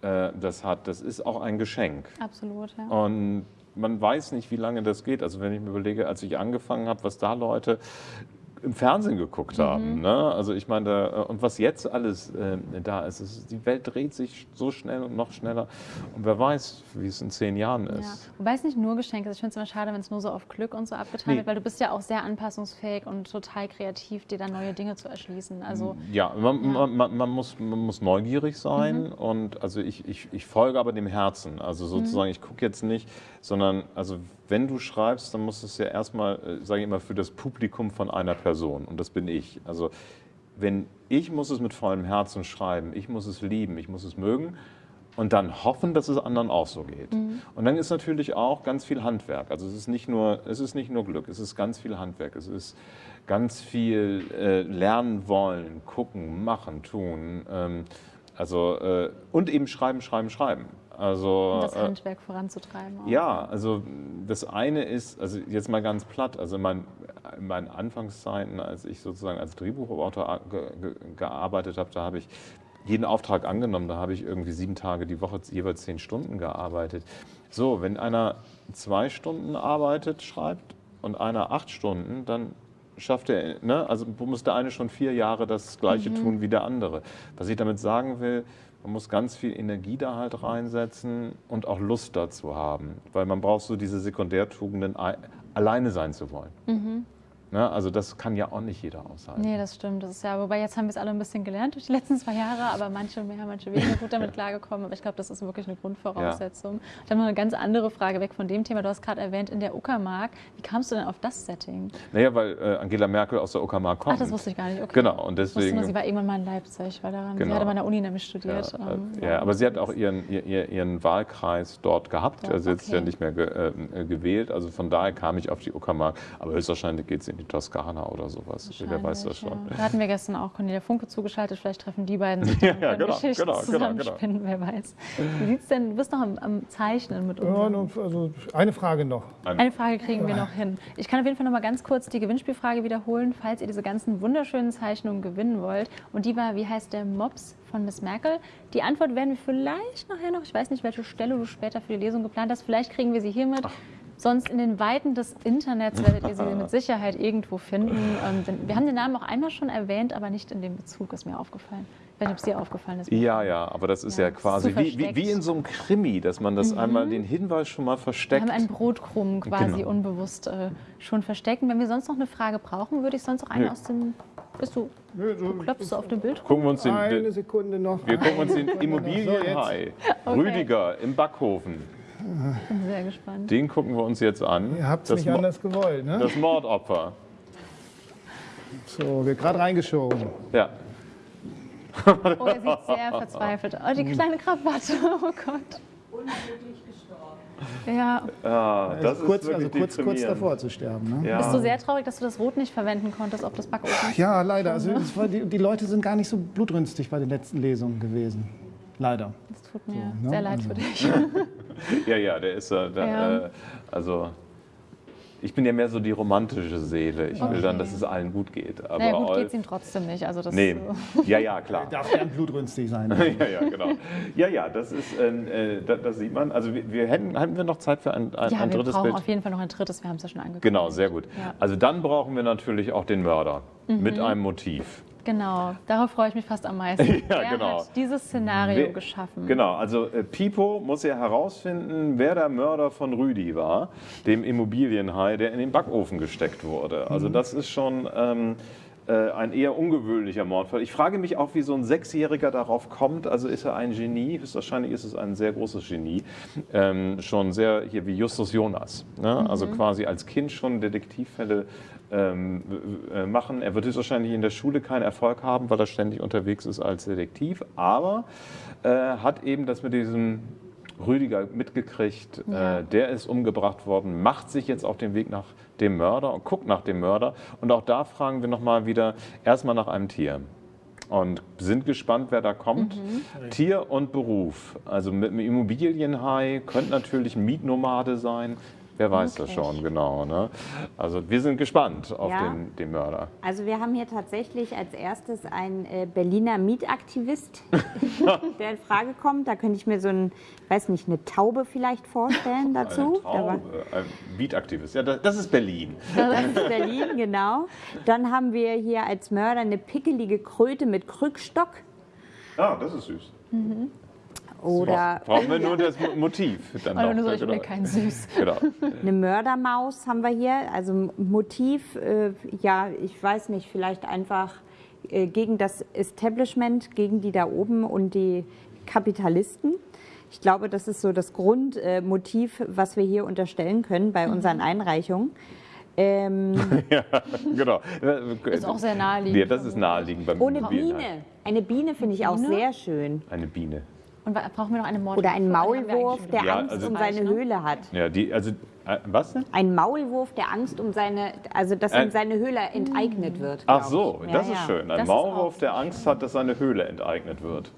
S2: äh, das hat, das ist auch ein Geschenk.
S1: Absolut, ja.
S2: Und man weiß nicht, wie lange das geht. Also wenn ich mir überlege, als ich angefangen habe, was da Leute im Fernsehen geguckt
S1: Mhm.
S2: haben. Ne? Also ich meine, da, und was jetzt alles äh, da ist, ist, die Welt dreht sich so schnell und noch schneller. Und wer weiß, wie es in zehn Jahren
S1: Ja.
S2: ist.
S1: Wobei es nicht nur Geschenke ist. Ich finde es immer schade, wenn es nur so auf Glück und so abgetan
S2: Nee.
S1: wird, weil du bist ja auch sehr anpassungsfähig und total kreativ, dir dann neue Dinge zu erschließen. Also
S2: Ja, man, Man, man, man, muss, man muss neugierig sein
S1: Mhm.
S2: und also ich, ich, ich folge aber dem Herzen. Also
S1: Mhm.
S2: sozusagen, ich gucke jetzt nicht, sondern also wenn du schreibst, dann muss es ja erstmal, äh, sage ich immer, für das Publikum von einer Person und das bin ich. Also wenn ich muss es mit vollem Herzen schreiben, ich muss es lieben, ich muss es mögen und dann hoffen, dass es anderen auch so geht. Und dann ist natürlich auch ganz viel Handwerk. Also es ist nicht nur, es ist nicht nur Glück, es ist ganz viel Handwerk. Es ist ganz viel äh, lernen wollen, gucken, machen, tun. Ähm, also äh, und eben schreiben, schreiben, schreiben. Also
S1: um das
S2: äh,
S1: Handwerk voranzutreiben. Auch.
S2: ja, also das eine ist, also jetzt mal ganz platt, also in meinen, in meinen Anfangszeiten, als ich sozusagen als Drehbuchautor ge, ge, gearbeitet habe, da habe ich jeden Auftrag angenommen, da habe ich irgendwie sieben Tage die Woche jeweils zehn Stunden gearbeitet. So, wenn einer zwei Stunden arbeitet, schreibt und einer acht Stunden, dann schafft er, ne? also muss der eine schon vier Jahre das Gleiche tun wie der andere. Was ich damit sagen will, man muss ganz viel Energie da halt reinsetzen und auch Lust dazu haben, weil man braucht so diese Sekundärtugenden, ei- alleine sein zu wollen. Ne? Also das kann ja auch nicht jeder aushalten.
S1: Nee, das stimmt. Das ist ja, wobei jetzt haben wir es alle ein bisschen gelernt durch die letzten zwei Jahre, aber manche mehr, manche weniger gut damit klargekommen. Aber ich glaube, das ist wirklich eine Grundvoraussetzung. Ich habe noch eine ganz andere Frage weg von dem Thema. Du hast gerade erwähnt, in der Uckermark. Wie kamst du denn auf das Setting?
S2: Naja, weil äh, Angela Merkel aus der Uckermark kommt.
S1: Ach, das wusste ich gar nicht. Okay.
S2: Genau, und deswegen.
S1: nur, sie war irgendwann mal in Leipzig, weil daran,
S2: Genau.
S1: sie hatte mal an der Uni nämlich
S2: Ja,
S1: studiert.
S2: äh,
S1: ähm,
S2: ja, aber sie hat auch ihren, ihr- ihr, ihren Wahlkreis dort gehabt.
S1: Ja,
S2: also jetzt
S1: okay.
S2: ja nicht mehr ge, äh, gewählt. Also von daher kam ich auf die Uckermark. Aber höchstwahrscheinlich geht sie in die Toskana oder sowas. Jeder weiß das schon.
S1: Ja. Da hatten wir gestern auch Cornelia Funke zugeschaltet. Vielleicht treffen die beiden sich
S2: Ja, ja,
S1: und können
S2: genau,
S1: Geschichten
S2: genau, genau,
S1: zusammenspinnen, wer weiß. Wie sieht's denn? Du bist noch am, am Zeichnen mit uns.
S3: Ja, also eine Frage noch.
S1: Eine Frage kriegen wir noch hin. Ich kann auf jeden Fall noch mal ganz kurz die Gewinnspielfrage wiederholen, falls ihr diese ganzen wunderschönen Zeichnungen gewinnen wollt. Und die war, wie heißt der Mops von Miss Merkel? Die Antwort werden wir vielleicht nachher noch. Ich weiß nicht, welche Stelle du später für die Lesung geplant hast. Vielleicht kriegen wir sie hiermit. Sonst in den Weiten des Internets werdet ihr sie mit Sicherheit irgendwo finden. Ähm, wir haben den Namen auch einmal schon erwähnt, aber nicht in dem Bezug, ist mir aufgefallen. Ich weiß nicht, ob es dir aufgefallen ist.
S2: Ja, ja, aber das ist ja,
S1: Ja,
S2: quasi
S1: so
S2: wie, wie, wie in so einem Krimi, dass man das einmal den Hinweis schon mal
S1: Wir
S2: versteckt.
S1: haben einen Brotkrumm quasi
S2: Genau.
S1: unbewusst äh, schon verstecken. Wenn wir sonst noch eine Frage brauchen, würde ich sonst auch eine
S2: Nö.
S1: aus dem. Bist du, klopfst du auf dem Bild?
S2: Gucken wir uns den,
S3: Eine Sekunde noch.
S2: wir gucken uns den
S3: So.
S2: Immobilienhai
S1: Okay.
S2: Rüdiger im Backhofen,
S1: Bin sehr gespannt.
S2: den gucken wir uns jetzt an.
S3: Ihr habt es
S2: das,
S3: nicht
S2: Mo-
S3: anders gewollt, ne?
S2: das Mordopfer.
S3: So, wird gerade reingeschoben.
S2: Ja.
S1: Oh, er sieht sehr verzweifelt aus. Oh, die kleine Krawatte. Oh Gott. Ja.
S2: Ah, das
S3: kurz,
S2: ist wirklich
S3: also kurz, kurz davor zu sterben. Ne?
S2: Ja.
S1: Bist du sehr traurig, dass du das Rot nicht verwenden konntest auf das Backofen?
S3: Ja, leider. Also, die, die Leute sind gar nicht so blutrünstig bei den letzten Lesungen gewesen. Leider.
S1: Das tut mir
S3: ne?
S1: sehr leid
S3: Also.
S1: für dich.
S2: Ja, ja, der ist ja, der,
S1: Ja.
S2: Äh, also Ich bin ja mehr so die romantische Seele. Ich will dann, dass es allen gut geht. Aber
S1: Naja, gut geht es ihm trotzdem nicht. Also das,
S2: Nee,
S1: äh,
S2: ja, ja, klar.
S3: Darf gern blutrünstig sein.
S2: ja, ja, genau. Ja, ja, das ist, äh, das, das sieht man. Also wir, wir hätten, hatten wir noch Zeit für ein, ein,
S1: ja,
S2: ein
S1: wir
S2: drittes
S1: brauchen
S2: Bild?
S1: auf jeden Fall noch ein drittes. Wir haben es ja schon angekündigt.
S2: Genau, sehr gut.
S1: Ja.
S2: Also dann brauchen wir natürlich auch den Mörder
S1: Mhm.
S2: mit einem Motiv.
S1: Genau, darauf freue ich mich fast am meisten.
S2: Ja,
S1: Wer
S2: genau.
S1: hat dieses Szenario
S2: Wer-
S1: geschaffen?
S2: Genau, also äh, Pipo muss ja herausfinden, wer der Mörder von Rüdi war, dem Immobilienhai, der in den Backofen gesteckt wurde. Also das ist schon ähm, äh, ein eher ungewöhnlicher Mordfall. Ich frage mich auch, wie so ein Sechsjähriger darauf kommt. Also ist er ein Genie? Höchstwahrscheinlich ist es ein sehr großes Genie. Ähm, schon sehr hier wie Justus Jonas. Ne? Also quasi als Kind schon Detektivfälle machen. Er wird höchstwahrscheinlich in der Schule keinen Erfolg haben, weil er ständig unterwegs ist als Detektiv. Aber äh, hat eben das mit diesem Rüdiger mitgekriegt.
S1: Ja.
S2: Äh, der ist umgebracht worden, macht sich jetzt auf den Weg nach dem Mörder und guckt nach dem Mörder. Und auch da fragen wir nochmal wieder erstmal nach einem Tier. Und sind gespannt, wer da kommt. Tier und Beruf. Also mit einem Immobilienhai könnte natürlich ein Mietnomade sein. Wer weiß das
S1: Möglich.
S2: schon, genau. Ne? Also wir sind gespannt auf
S7: Ja.
S2: den, den Mörder.
S7: Also wir haben hier tatsächlich als erstes einen äh, Berliner Mietaktivist, der in Frage kommt. Da könnte ich mir so ein, weiß nicht, eine Taube vielleicht vorstellen dazu.
S2: Eine Traube, ein Mietaktivist. Ja, das, das ist Berlin.
S7: Das ist Berlin, genau. Dann haben wir hier als Mörder eine pickelige Kröte mit Krückstock.
S2: Ah, das ist süß.
S7: Oder
S2: Brauchen wir nur das Mo- Motiv. Dann
S1: Oder nur so, ich will kein Süß.
S2: Genau.
S7: eine Mördermaus haben wir hier. Also Motiv, äh, ja, ich weiß nicht, vielleicht einfach äh, gegen das Establishment, gegen die da oben und die Kapitalisten. Ich glaube, das ist so das Grundmotiv, äh, was wir hier unterstellen können bei unseren Einreichungen. Ähm,
S2: genau.
S1: Ist auch sehr naheliegend.
S2: Ja, das ist naheliegend beim
S7: ohne. Biene. Eine Biene finde ich auch
S1: Biene?
S7: sehr schön.
S2: Eine Biene.
S1: Und brauchen wir noch eine Mord
S7: Oder ein
S1: Die haben wir eigentlich
S7: Maulwurf, der
S2: Ja,
S7: Angst
S2: also-
S7: um seine
S1: ne?
S7: Höhle hat.
S2: Ja, die, also, äh, was denn?
S7: Ein Maulwurf, der Angst um seine, also dass
S2: Äh,
S7: ihm seine Höhle enteignet wird.
S2: Ach so,
S7: ich.
S2: das
S7: Ja,
S2: ist
S7: ja.
S2: schön. Ein Maulwurf, der Angst hat, dass seine Höhle enteignet wird.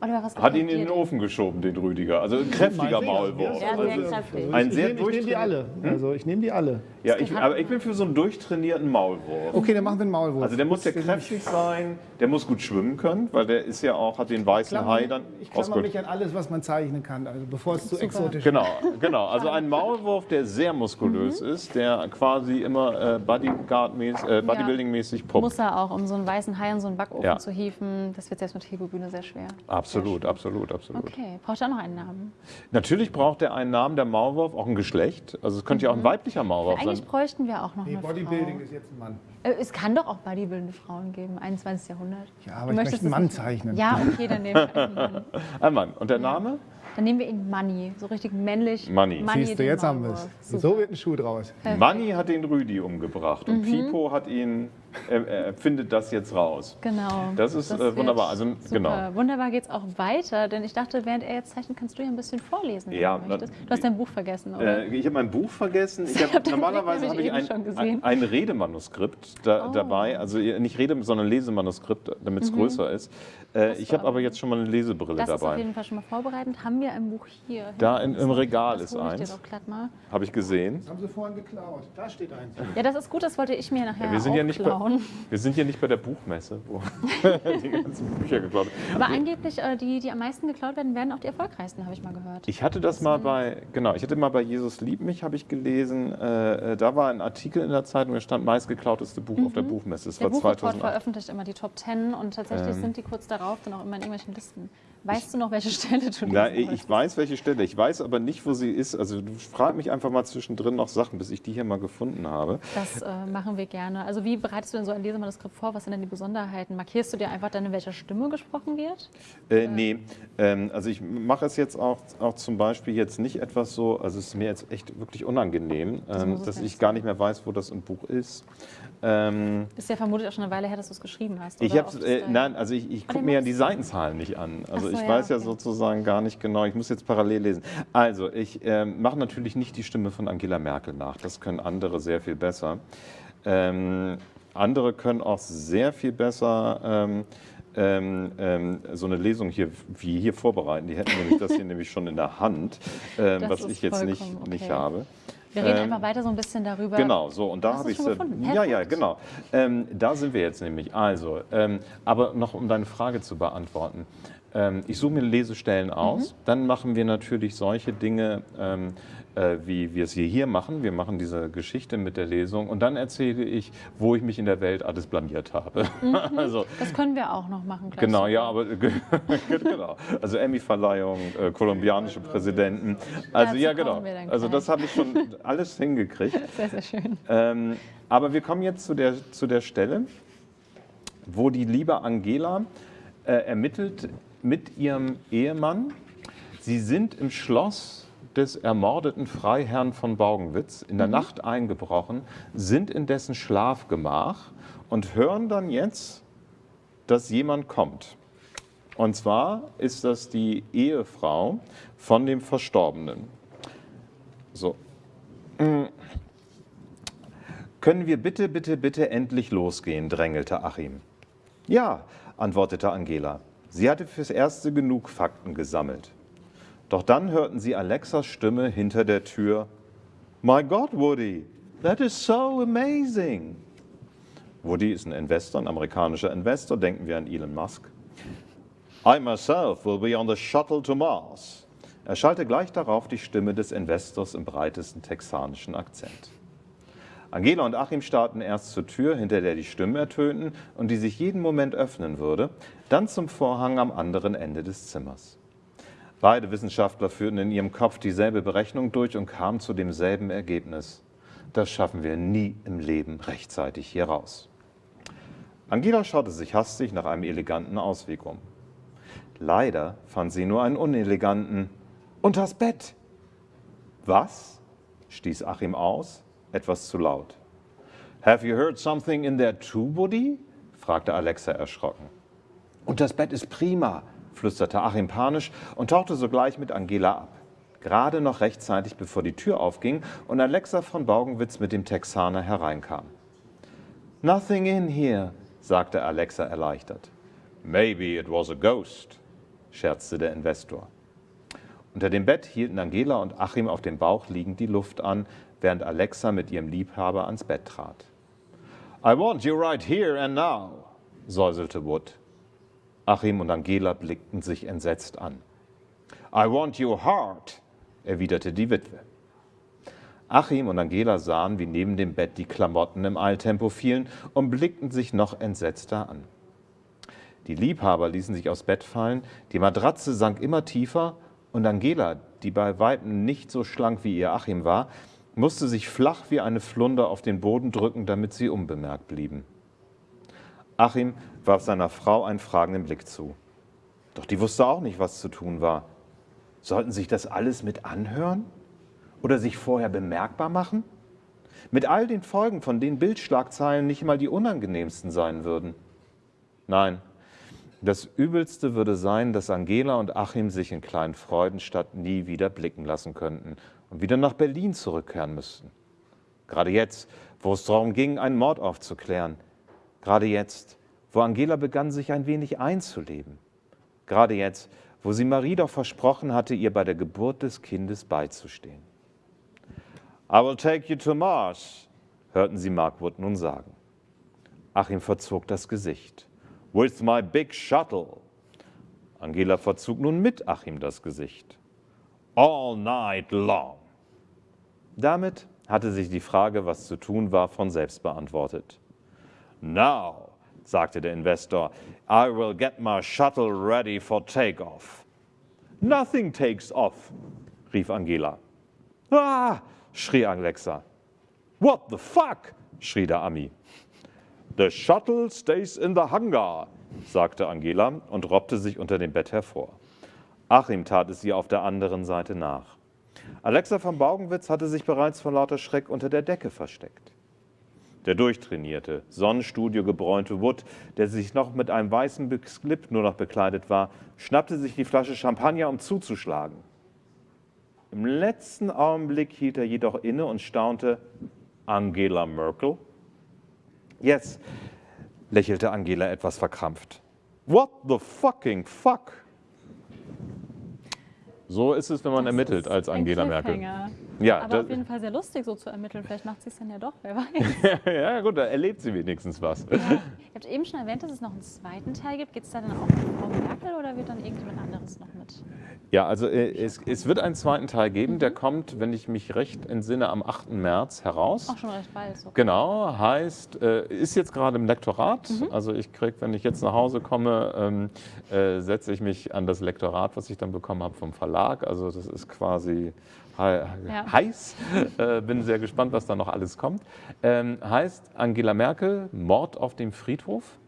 S1: Oder was
S2: Hat ihn in den Ofen geschoben, den Rüdiger. Also ein kräftiger Maulwurf.
S7: Ja, sehr
S2: Also,
S7: kräftig.
S2: ein
S3: ich
S2: sehr
S3: nehme nehm die alle. Also ich nehme die alle.
S2: ja, ich, aber ich bin für so einen durchtrainierten Maulwurf.
S3: Okay, dann machen wir einen Maulwurf.
S2: Also der muss ja kräftig sein, der muss gut schwimmen können, weil der ist ja auch, hat den weißen Hai dann
S3: ich klammer mich an alles, was man zeichnen kann, also bevor es zu exotisch
S2: Genau, genau. Also ein Maulwurf, der sehr muskulös
S1: Mhm.
S2: ist, der quasi immer äh, Bodyguard-mäßig, äh, Bodybuilding-mäßig pumpt.
S1: Muss er auch, um so einen weißen Hai in so einen Backofen
S2: Ja.
S1: zu hieven. Das wird selbst mit Hebebühne sehr schwer.
S2: Absolut, absolut, absolut.
S1: Okay, braucht er noch einen Namen?
S2: Natürlich braucht er einen Namen, der Maulwurf, auch ein Geschlecht. Also es könnte ja auch ein weiblicher nee,
S1: Eigentlich bräuchten wir auch noch
S3: Nee,
S1: eine
S3: Bodybuilding
S1: Frau.
S3: ist jetzt ein Mann.
S1: Äh, Es kann doch auch bodybuildende Frauen geben, 21. Jahrhundert.
S3: Ja, aber
S1: Du
S3: ich möchte einen
S1: es
S3: Mann zeichnen.
S1: Ja, okay, dann nehmen wir einen Mann.
S2: Ein Mann. Und der Name?
S1: Dann nehmen wir ihn Money, so richtig männlich.
S2: Money.
S3: Siehst du, jetzt haben wir es.
S1: Maulwurf.
S3: So wird ein Schuh draus.
S2: Manni hat den Rüdi umgebracht
S1: Mhm.
S2: und Pipo hat ihn, er, er findet das jetzt raus.
S1: Genau.
S2: Das ist, äh,
S1: wird
S2: wunderbar. Also,
S1: super.
S2: genau.
S1: Wunderbar geht es auch weiter, denn ich dachte, während er jetzt zeichnet, kannst du ja ein bisschen vorlesen, wenn
S2: Ja,
S1: du möchtest.
S2: na-
S1: Du hast dein Buch vergessen, oder?
S2: Äh, ich habe mein Buch vergessen. Ich
S1: hab
S2: normalerweise habe ich ein, ein, ein Redemanuskript da,
S1: Oh.
S2: dabei. Also nicht Rede, sondern Lesemanuskript, damit es größer ist. Äh, ich habe aber jetzt schon mal eine Lesebrille
S1: das ist auf
S2: dabei.
S1: jeden Fall schon mal vorbereitend. Haben wir ein Buch hier?
S2: Da in, im Regal
S1: das
S2: ist eins.
S1: doch glatt mal.
S2: Habe ich gesehen.
S3: Das haben sie vorhin geklaut. Da steht eins.
S1: Ja, das ist gut, das wollte ich mir nachher
S2: Ja, wir, sind
S1: auch
S2: ja nicht bei,
S1: klauen.
S2: wir sind ja nicht bei der Buchmesse, wo die ganzen Bücher geklaut werden.
S1: Aber angeblich, äh, die, die am meisten geklaut werden, werden auch die erfolgreichsten, habe ich mal gehört.
S2: Ich hatte das mal bei, genau, ich hatte mal bei Jesus liebt mich, habe ich gelesen. Äh, äh, da war ein Artikel in der Zeitung, da stand meistgeklauteste Buch auf der Buchmesse. Das
S1: Mhm. Der
S2: war
S1: Buchreport
S2: 2008.
S1: veröffentlicht immer die Top Ten und tatsächlich
S2: Ähm.
S1: sind die kurz darauf dann auch immer in irgendwelchen Listen. Weißt du noch, welche Stelle du
S2: Na, ich
S1: wolltest?
S2: weiß, welche Stelle. Ich weiß aber nicht, wo sie ist. Also du frag mich einfach mal zwischendrin noch Sachen, bis ich die hier mal gefunden habe.
S1: Das äh, machen wir gerne. Also wie bereitest du denn so ein Lesemanuskript vor? Was sind denn die Besonderheiten? Markierst du dir einfach dann, in welcher Stimme gesprochen wird?
S2: Äh, nee, ähm, also ich mache es jetzt auch, auch zum Beispiel jetzt nicht etwas so, also es ist mir jetzt echt wirklich unangenehm, ähm,
S1: muss es
S2: dass ich gar nicht mehr weiß, wo das im Buch ist. Ähm,
S1: Ist ja vermutlich auch schon eine Weile her, dass du es geschrieben hast.
S2: ich hab's, äh, nein, also ich, ich
S1: Oh,
S2: gucke mir ja die. Seitenzahlen nicht an. Also
S1: so,
S2: ich
S1: ja,
S2: weiß ja
S1: okay.
S2: sozusagen gar nicht genau, ich muss jetzt parallel lesen. Also ich ähm, mache natürlich nicht die Stimme von Angela Merkel nach, das können andere sehr viel besser. Ähm, andere können auch sehr viel besser ähm, ähm, ähm, so eine Lesung hier wie hier vorbereiten. Die hätten nämlich das hier nämlich schon in der Hand, ähm, was ich jetzt nicht,
S1: vollkommen
S2: nicht
S1: okay.
S2: habe.
S1: Wir reden
S2: Ähm,
S1: einfach weiter so ein bisschen darüber.
S2: Genau, so und da habe ich
S1: gefunden?
S2: Ja, ja, genau. Ähm, da sind wir jetzt nämlich. Also, ähm, aber noch um deine Frage zu beantworten. Ähm, ich suche mir Lesestellen aus.
S1: Mhm.
S2: Dann machen wir natürlich solche Dinge, ähm, äh, wie wir es hier, hier machen. Wir machen diese Geschichte mit der Lesung und dann erzähle ich, wo ich mich in der Welt alles blamiert habe. also,
S1: Das können wir auch noch machen. Gleich
S2: Genau,
S1: so.
S2: ja, aber genau. Also Emmy-Verleihung, äh, kolumbianische Präsidenten. Also
S1: Dazu
S2: ja, genau. Also das habe ich schon alles hingekriegt.
S1: Sehr, sehr schön.
S2: Ähm, aber wir kommen jetzt zu der, zu der Stelle, wo die liebe Angela äh, ermittelt mit ihrem Ehemann. Sie sind im Schloss des ermordeten Freiherrn von Baugenwitz in der Nacht eingebrochen, sind in dessen Schlafgemach und hören dann jetzt, dass jemand kommt. Und zwar ist das die Ehefrau von dem Verstorbenen. So, Können wir bitte, bitte, bitte endlich losgehen? drängelte Achim. Ja, antwortete Angela. Sie hatte fürs Erste genug Fakten gesammelt. Doch dann hörten sie Alexas Stimme hinter der Tür. My God, Woody, that is so amazing. Woody ist ein Investor, ein amerikanischer Investor, denken wir an Elon Musk. I myself will be on the shuttle to Mars. Er schallte gleich darauf die Stimme des Investors im breitesten texanischen Akzent. Angela und Achim starrten erst zur Tür, hinter der die Stimmen ertönten und die sich jeden Moment öffnen würde, dann zum Vorhang am anderen Ende des Zimmers. Beide Wissenschaftler führten in ihrem Kopf dieselbe Berechnung durch und kamen zu demselben Ergebnis. Das schaffen wir nie im Leben rechtzeitig hier raus. Angela schaute sich hastig nach einem eleganten Ausweg um. Leider fand sie nur einen uneleganten Unters Bett. Was? stieß Achim aus, etwas zu laut. Have you heard something in there too, Woody? fragte Alexa erschrocken. Und das Bett ist prima, flüsterte Achim panisch und tauchte sogleich mit Angela ab. Gerade noch rechtzeitig, bevor die Tür aufging und Alexa von Baugenwitz mit dem Texaner hereinkam. Nothing in here, sagte Alexa erleichtert. Maybe it was a ghost, scherzte der Investor. Unter dem Bett hielten Angela und Achim auf dem Bauch liegend die Luft an, während Alexa mit ihrem Liebhaber ans Bett trat. I want you right here and now, säuselte Wood. Achim und Angela blickten sich entsetzt an. I want you hard, erwiderte die Witwe. Achim und Angela sahen, wie neben dem Bett die Klamotten im Eiltempo fielen und blickten sich noch entsetzter an. Die Liebhaber ließen sich aufs Bett fallen, die Matratze sank immer tiefer und Angela, die bei Weitem nicht so schlank wie ihr Achim war, musste sich flach wie eine Flunder auf den Boden drücken, damit sie unbemerkt blieben. Achim warf seiner Frau einen fragenden Blick zu. Doch die wusste auch nicht, was zu tun war. Sollten sich das alles mit anhören? Oder sich vorher bemerkbar machen? Mit all den Folgen, von denen Bildschlagzeilen nicht mal die unangenehmsten sein würden. Nein, das Übelste würde sein, dass Angela und Achim sich in kleinen Freudenstadt nie wieder blicken lassen könnten und wieder nach Berlin zurückkehren müssten. Gerade jetzt, wo es darum ging, einen Mord aufzuklären. Gerade jetzt, wo Angela begann, sich ein wenig einzuleben. Gerade jetzt, wo sie Marie doch versprochen hatte, ihr bei der Geburt des Kindes beizustehen. I will take you to Mars, hörten sie Markwood nun sagen. Achim verzog das Gesicht. With my big shuttle. Angela verzog nun mit Achim das Gesicht. All night long. Damit hatte sich die Frage, was zu tun war, von selbst beantwortet. Now, sagte der Investor, I will get my shuttle ready for takeoff. Nothing takes off, rief Angela. Ah, schrie Alexa. What the fuck? schrie der Ami. The shuttle stays in the hangar, sagte Angela und robbte sich unter dem Bett hervor. Achim tat es ihr auf der anderen Seite nach. Alexa von Baugenwitz hatte sich bereits vor lauter Schreck unter der Decke versteckt. Der durchtrainierte, Sonnenstudio gebräunte Wood, der sich noch mit einem weißen Slip nur noch bekleidet war, schnappte sich die Flasche Champagner, um zuzuschlagen. Im letzten Augenblick hielt er jedoch inne und staunte, Angela Merkel? Yes, lächelte Angela etwas verkrampft. What the fucking fuck? So ist es, wenn man
S1: Das
S2: ermittelt als Angela Merkel. Ja,
S1: Aber auf jeden Fall sehr lustig, so zu ermitteln. Vielleicht macht sie es dann ja doch, wer weiß.
S2: ja, gut, da erlebt sie wenigstens was.
S1: Ihr habt eben schon erwähnt, dass es noch einen zweiten Teil gibt. Geht es da dann auch um Frau Merkel oder wird dann irgendjemand anderes noch mit?
S2: Ja, also äh, es, es wird einen zweiten Teil geben,
S1: Mhm.
S2: der kommt, wenn ich mich recht entsinne, am 8. März heraus.
S1: Auch schon recht bald. So.
S2: Genau, heißt, äh, ist jetzt gerade im Lektorat.
S1: Mhm.
S2: Also ich kriege, wenn ich jetzt nach Hause komme, ähm, äh, setze ich mich an das Lektorat, was ich dann bekommen habe vom Verlag. Also das ist quasi
S1: Ja.
S2: heiß. Äh, bin sehr gespannt, was da noch alles kommt. Ähm, heißt Angela Merkel, Mord auf dem Friedhof.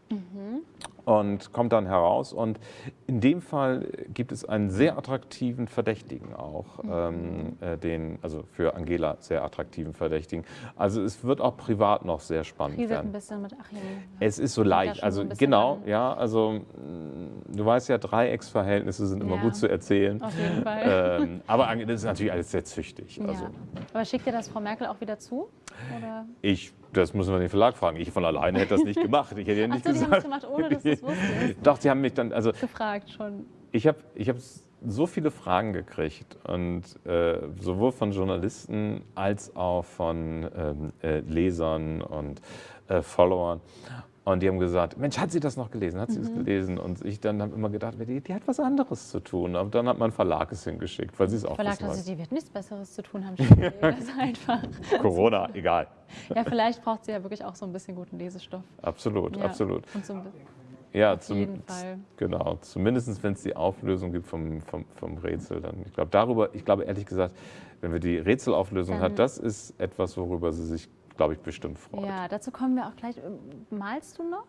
S2: Und kommt dann heraus. Und in dem Fall gibt es einen sehr attraktiven Verdächtigen auch. Ähm, äh, den, also für Angela sehr attraktiven Verdächtigen. Also es wird auch privat noch sehr spannend
S1: ein
S2: werden.
S1: bisschen mit Achim.
S2: Es ist so leicht, also
S1: ein
S2: genau,
S1: an.
S2: ja, also mh, du weißt ja, Dreiecksverhältnisse sind immer
S1: Ja.
S2: gut zu erzählen.
S1: Auf jeden Fall.
S2: Ähm, aber das ist natürlich alles sehr züchtig. Also
S1: ja. Aber schickt ihr das Frau Merkel auch wieder zu? Oder?
S2: ich, das müssen wir den Verlag fragen. Ich von alleine hätte das nicht gemacht. Ich hätte ja
S1: Ach
S2: nicht
S1: so, die haben
S2: gesagt.
S1: es gemacht, ohne dass du es wusstest.
S2: Doch, die haben mich dann, also
S1: Gefragt schon.
S2: ich habe ich hab so viele Fragen gekriegt und äh, sowohl von Journalisten als auch von ähm, äh, Lesern und äh, Followern. Und die haben gesagt, Mensch, hat sie das noch gelesen? Hat sie
S1: Mhm.
S2: das gelesen? Und ich dann habe immer gedacht, die, die hat was anderes zu tun. Aber dann hat mein Verlag es hingeschickt, weil sie es auch
S1: Verlag dachte,
S2: weiß.
S1: sie wird nichts Besseres zu tun haben. Das einfach.
S2: Corona, egal.
S1: Ja, vielleicht braucht sie ja wirklich auch so ein bisschen guten Lesestoff.
S2: Absolut,
S1: Ja.
S2: absolut.
S1: Und so ein
S2: Ja,
S1: Auf jeden Fall.
S2: Genau, zumindest wenn es die Auflösung gibt vom, vom, vom Rätsel. Dann, ich glaube, darüber, ich glaube ehrlich gesagt, wenn wir die Rätselauflösung
S1: Dann-
S2: hat, das ist etwas, worüber sie sich, glaube ich, bestimmt freut.
S1: ja, dazu kommen wir auch gleich. Ähm, Malst du noch?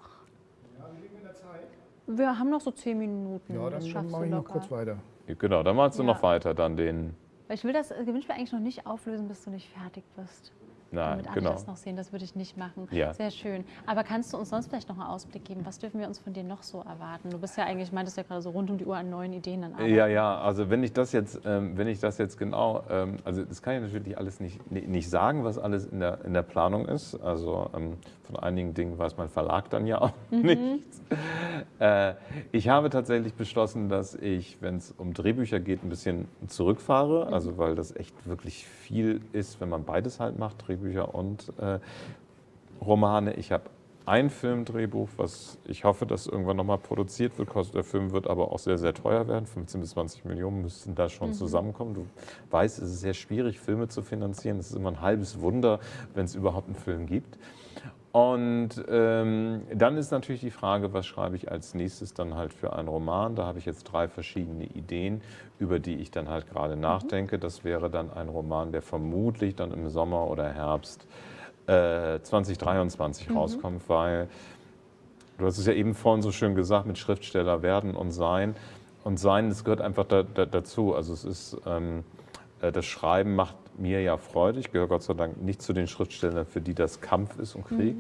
S1: Wir haben noch so zehn Minuten.
S3: Ja,
S1: das
S3: dann
S1: schaffst
S3: mache
S1: du
S3: ich noch kurz weiter.
S2: Genau, dann malst du
S1: Ja.
S2: noch weiter dann den.
S1: Weil Ich will das äh, Gewinnspiel eigentlich noch nicht auflösen, bis du nicht fertig bist.
S2: Nein,
S1: alle
S2: genau.
S1: das noch sehen. Das würde ich nicht machen.
S2: Ja.
S1: Sehr schön. Aber kannst du uns sonst vielleicht noch einen Ausblick geben? Was dürfen wir uns von dir noch so erwarten? Du bist ja eigentlich, meintest ja gerade so rund um die Uhr an neuen Ideen arbeiten.
S2: Ja, ja, also wenn ich das jetzt, ähm, wenn ich das jetzt genau, ähm, also das kann ich natürlich alles nicht, ni- nicht sagen, was alles in der, in der Planung ist. Also ähm, von einigen Dingen weiß mein Verlag dann ja auch nichts. Äh, ich habe tatsächlich beschlossen, dass ich, wenn es um Drehbücher geht, ein bisschen zurückfahre. Also weil das echt wirklich viel ist, wenn man beides halt macht, Drehbücher und äh, Romane. Ich habe ein Filmdrehbuch, was ich hoffe, dass irgendwann nochmal produziert wird. Der Film wird aber auch sehr, sehr teuer werden. 15 bis 20 Millionen müssten da schon zusammenkommen. Du weißt, es ist sehr schwierig, Filme zu finanzieren. Es ist immer ein halbes Wunder, wenn es überhaupt einen Film gibt. Und ähm, dann ist natürlich die Frage, was schreibe ich als nächstes dann halt für einen Roman? Da habe ich jetzt drei verschiedene Ideen, über die ich dann halt gerade nachdenke. Das wäre dann ein Roman, der vermutlich dann im Sommer oder Herbst äh, 2023 rauskommt, weil du hast es ja eben vorhin so schön gesagt, mit Schriftsteller werden und sein. Und sein, das gehört einfach da, da, dazu. Also es ist, ähm, äh, das Schreiben macht mir ja Freude. Ich gehöre Gott sei Dank nicht zu den Schriftstellern, für die das Kampf ist und Krieg,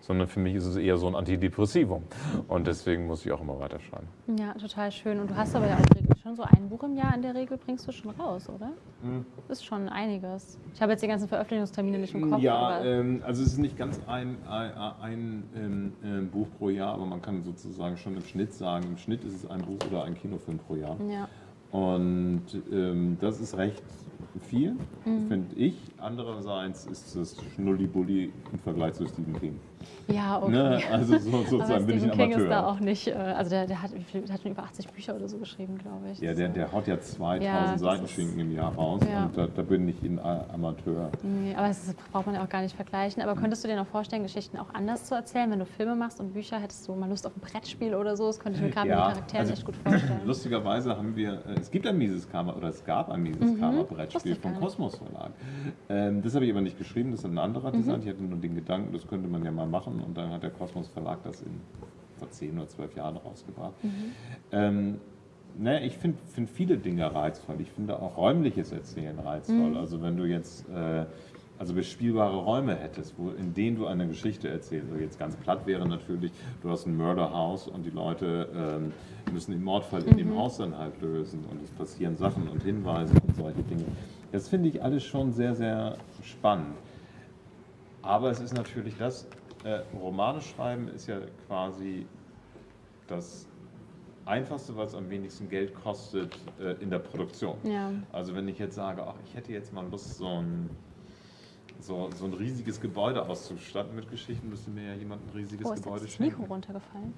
S2: sondern für mich ist es eher so ein Antidepressivum. Und deswegen muss ich auch immer weiterschreiben.
S1: Ja, total schön. Und du hast aber ja auch schon so ein Buch im Jahr in der Regel, bringst du schon raus, oder?
S2: Mhm.
S1: Das ist schon einiges. Ich habe jetzt die ganzen Veröffentlichungstermine nicht im Kopf.
S2: Ja, ähm, also es ist nicht ganz ein, ein, ein ähm, ähm, Buch pro Jahr, aber man kann sozusagen schon im Schnitt sagen, im Schnitt ist es ein Buch oder ein Kinofilm pro Jahr.
S1: ja.
S2: Und ähm, das ist recht viel,
S1: Mhm.
S2: finde ich. Andererseits ist es Schnullibulli im Vergleich zu Stephen King.
S1: Ja, okay.
S2: Ne? Also so, sozusagen bin ich ein
S1: King ist da
S2: Amateur.
S1: auch nicht, äh, also der, der, hat, der hat schon über 80 Bücher oder so geschrieben, glaube ich.
S2: Ja, der, der haut ja 2000
S1: Ja,
S2: Seitenschinken im Jahr raus
S1: Ja.
S2: und da, da bin ich ein Amateur.
S1: Nee, aber das braucht man ja auch gar nicht vergleichen. Aber könntest du dir noch vorstellen, Geschichten auch anders zu erzählen? Wenn du Filme machst und Bücher, hättest du mal Lust auf ein Brettspiel oder so? Das könnte ich mir gerade mit den Charakteren
S2: also
S1: echt gut vorstellen.
S2: Lustigerweise haben wir, äh, es gibt ein Mises Karma oder es gab ein Mises Karma
S1: Wusste
S2: Brettspiel vom. Kosmos Verlag. Ähm, das habe ich aber nicht geschrieben, das hat ein anderer
S1: Mhm.
S2: designt. Ich hatte nur den Gedanken, das könnte man ja mal machen und dann hat der Kosmos Verlag das in vor zehn oder zwölf Jahren rausgebracht.
S1: Mhm.
S2: Ähm, naja, ich finde find viele Dinge reizvoll. Ich finde auch räumliches Erzählen reizvoll.
S1: Mhm.
S2: Also wenn du jetzt äh, also bespielbare Räume hättest, wo, in denen du eine Geschichte erzählst. Also jetzt ganz platt wäre natürlich, du hast ein Murderhaus und die Leute ähm, müssen den Mordfall in
S1: Mhm.
S2: dem Haus dann halt lösen und es passieren Sachen und Hinweise und solche Dinge. Das finde ich alles schon sehr, sehr spannend. Aber es ist natürlich das, äh, Romane schreiben ist ja quasi das einfachste, weil es am wenigsten Geld kostet äh, in der Produktion.
S1: Ja.
S2: Also wenn ich jetzt sage, ach, ich hätte jetzt mal Lust, so ein, so, so ein riesiges Gebäude auszustatten mit Geschichten, müsste mir ja jemand ein riesiges
S1: Oh, ist
S2: Gebäude
S1: jetzt das Mikro
S2: schenken.
S1: runtergefallen?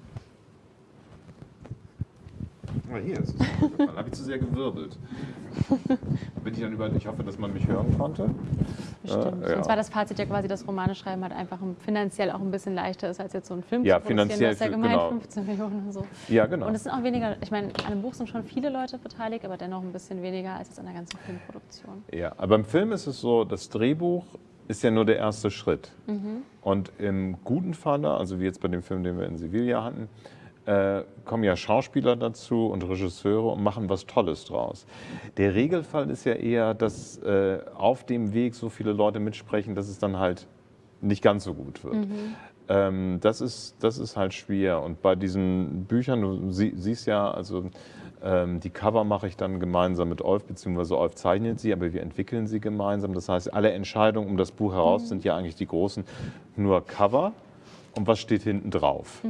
S2: Ah, hier ist es. Habe ich zu sehr gewirbelt. Bin ich dann über, ich hoffe, dass man mich hören konnte.
S1: Bestimmt.
S2: Äh, ja.
S1: Sonst war das Fazit ja quasi, dass Romane schreiben halt einfach finanziell auch ein bisschen leichter ist, als jetzt so einen Film
S2: Ja,
S1: zu produzieren.
S2: finanziell
S1: Du hast ja gemeint
S2: genau.
S1: 15 Millionen und so.
S2: Ja, genau.
S1: Und es sind auch weniger, ich meine, an einem Buch sind schon viele Leute beteiligt, aber dennoch ein bisschen weniger als jetzt an der ganzen Filmproduktion.
S2: Ja, aber im Film ist es so, das Drehbuch ist ja nur der erste Schritt. Und im guten Falle, also wie jetzt bei dem Film, den wir in Sevilla hatten, äh, kommen ja Schauspieler dazu und Regisseure und machen was Tolles draus. Der Regelfall ist ja eher, dass äh, auf dem Weg so viele Leute mitsprechen, dass es dann halt nicht ganz so gut wird. Ähm, das, ist, das ist halt schwer. Und bei diesen Büchern, du sie, siehst ja, also ähm, die Cover mache ich dann gemeinsam mit Olf, beziehungsweise Olf zeichnet sie, aber wir entwickeln sie gemeinsam. Das heißt, alle Entscheidungen um das Buch heraus sind ja eigentlich die großen, nur Cover und was steht hinten drauf.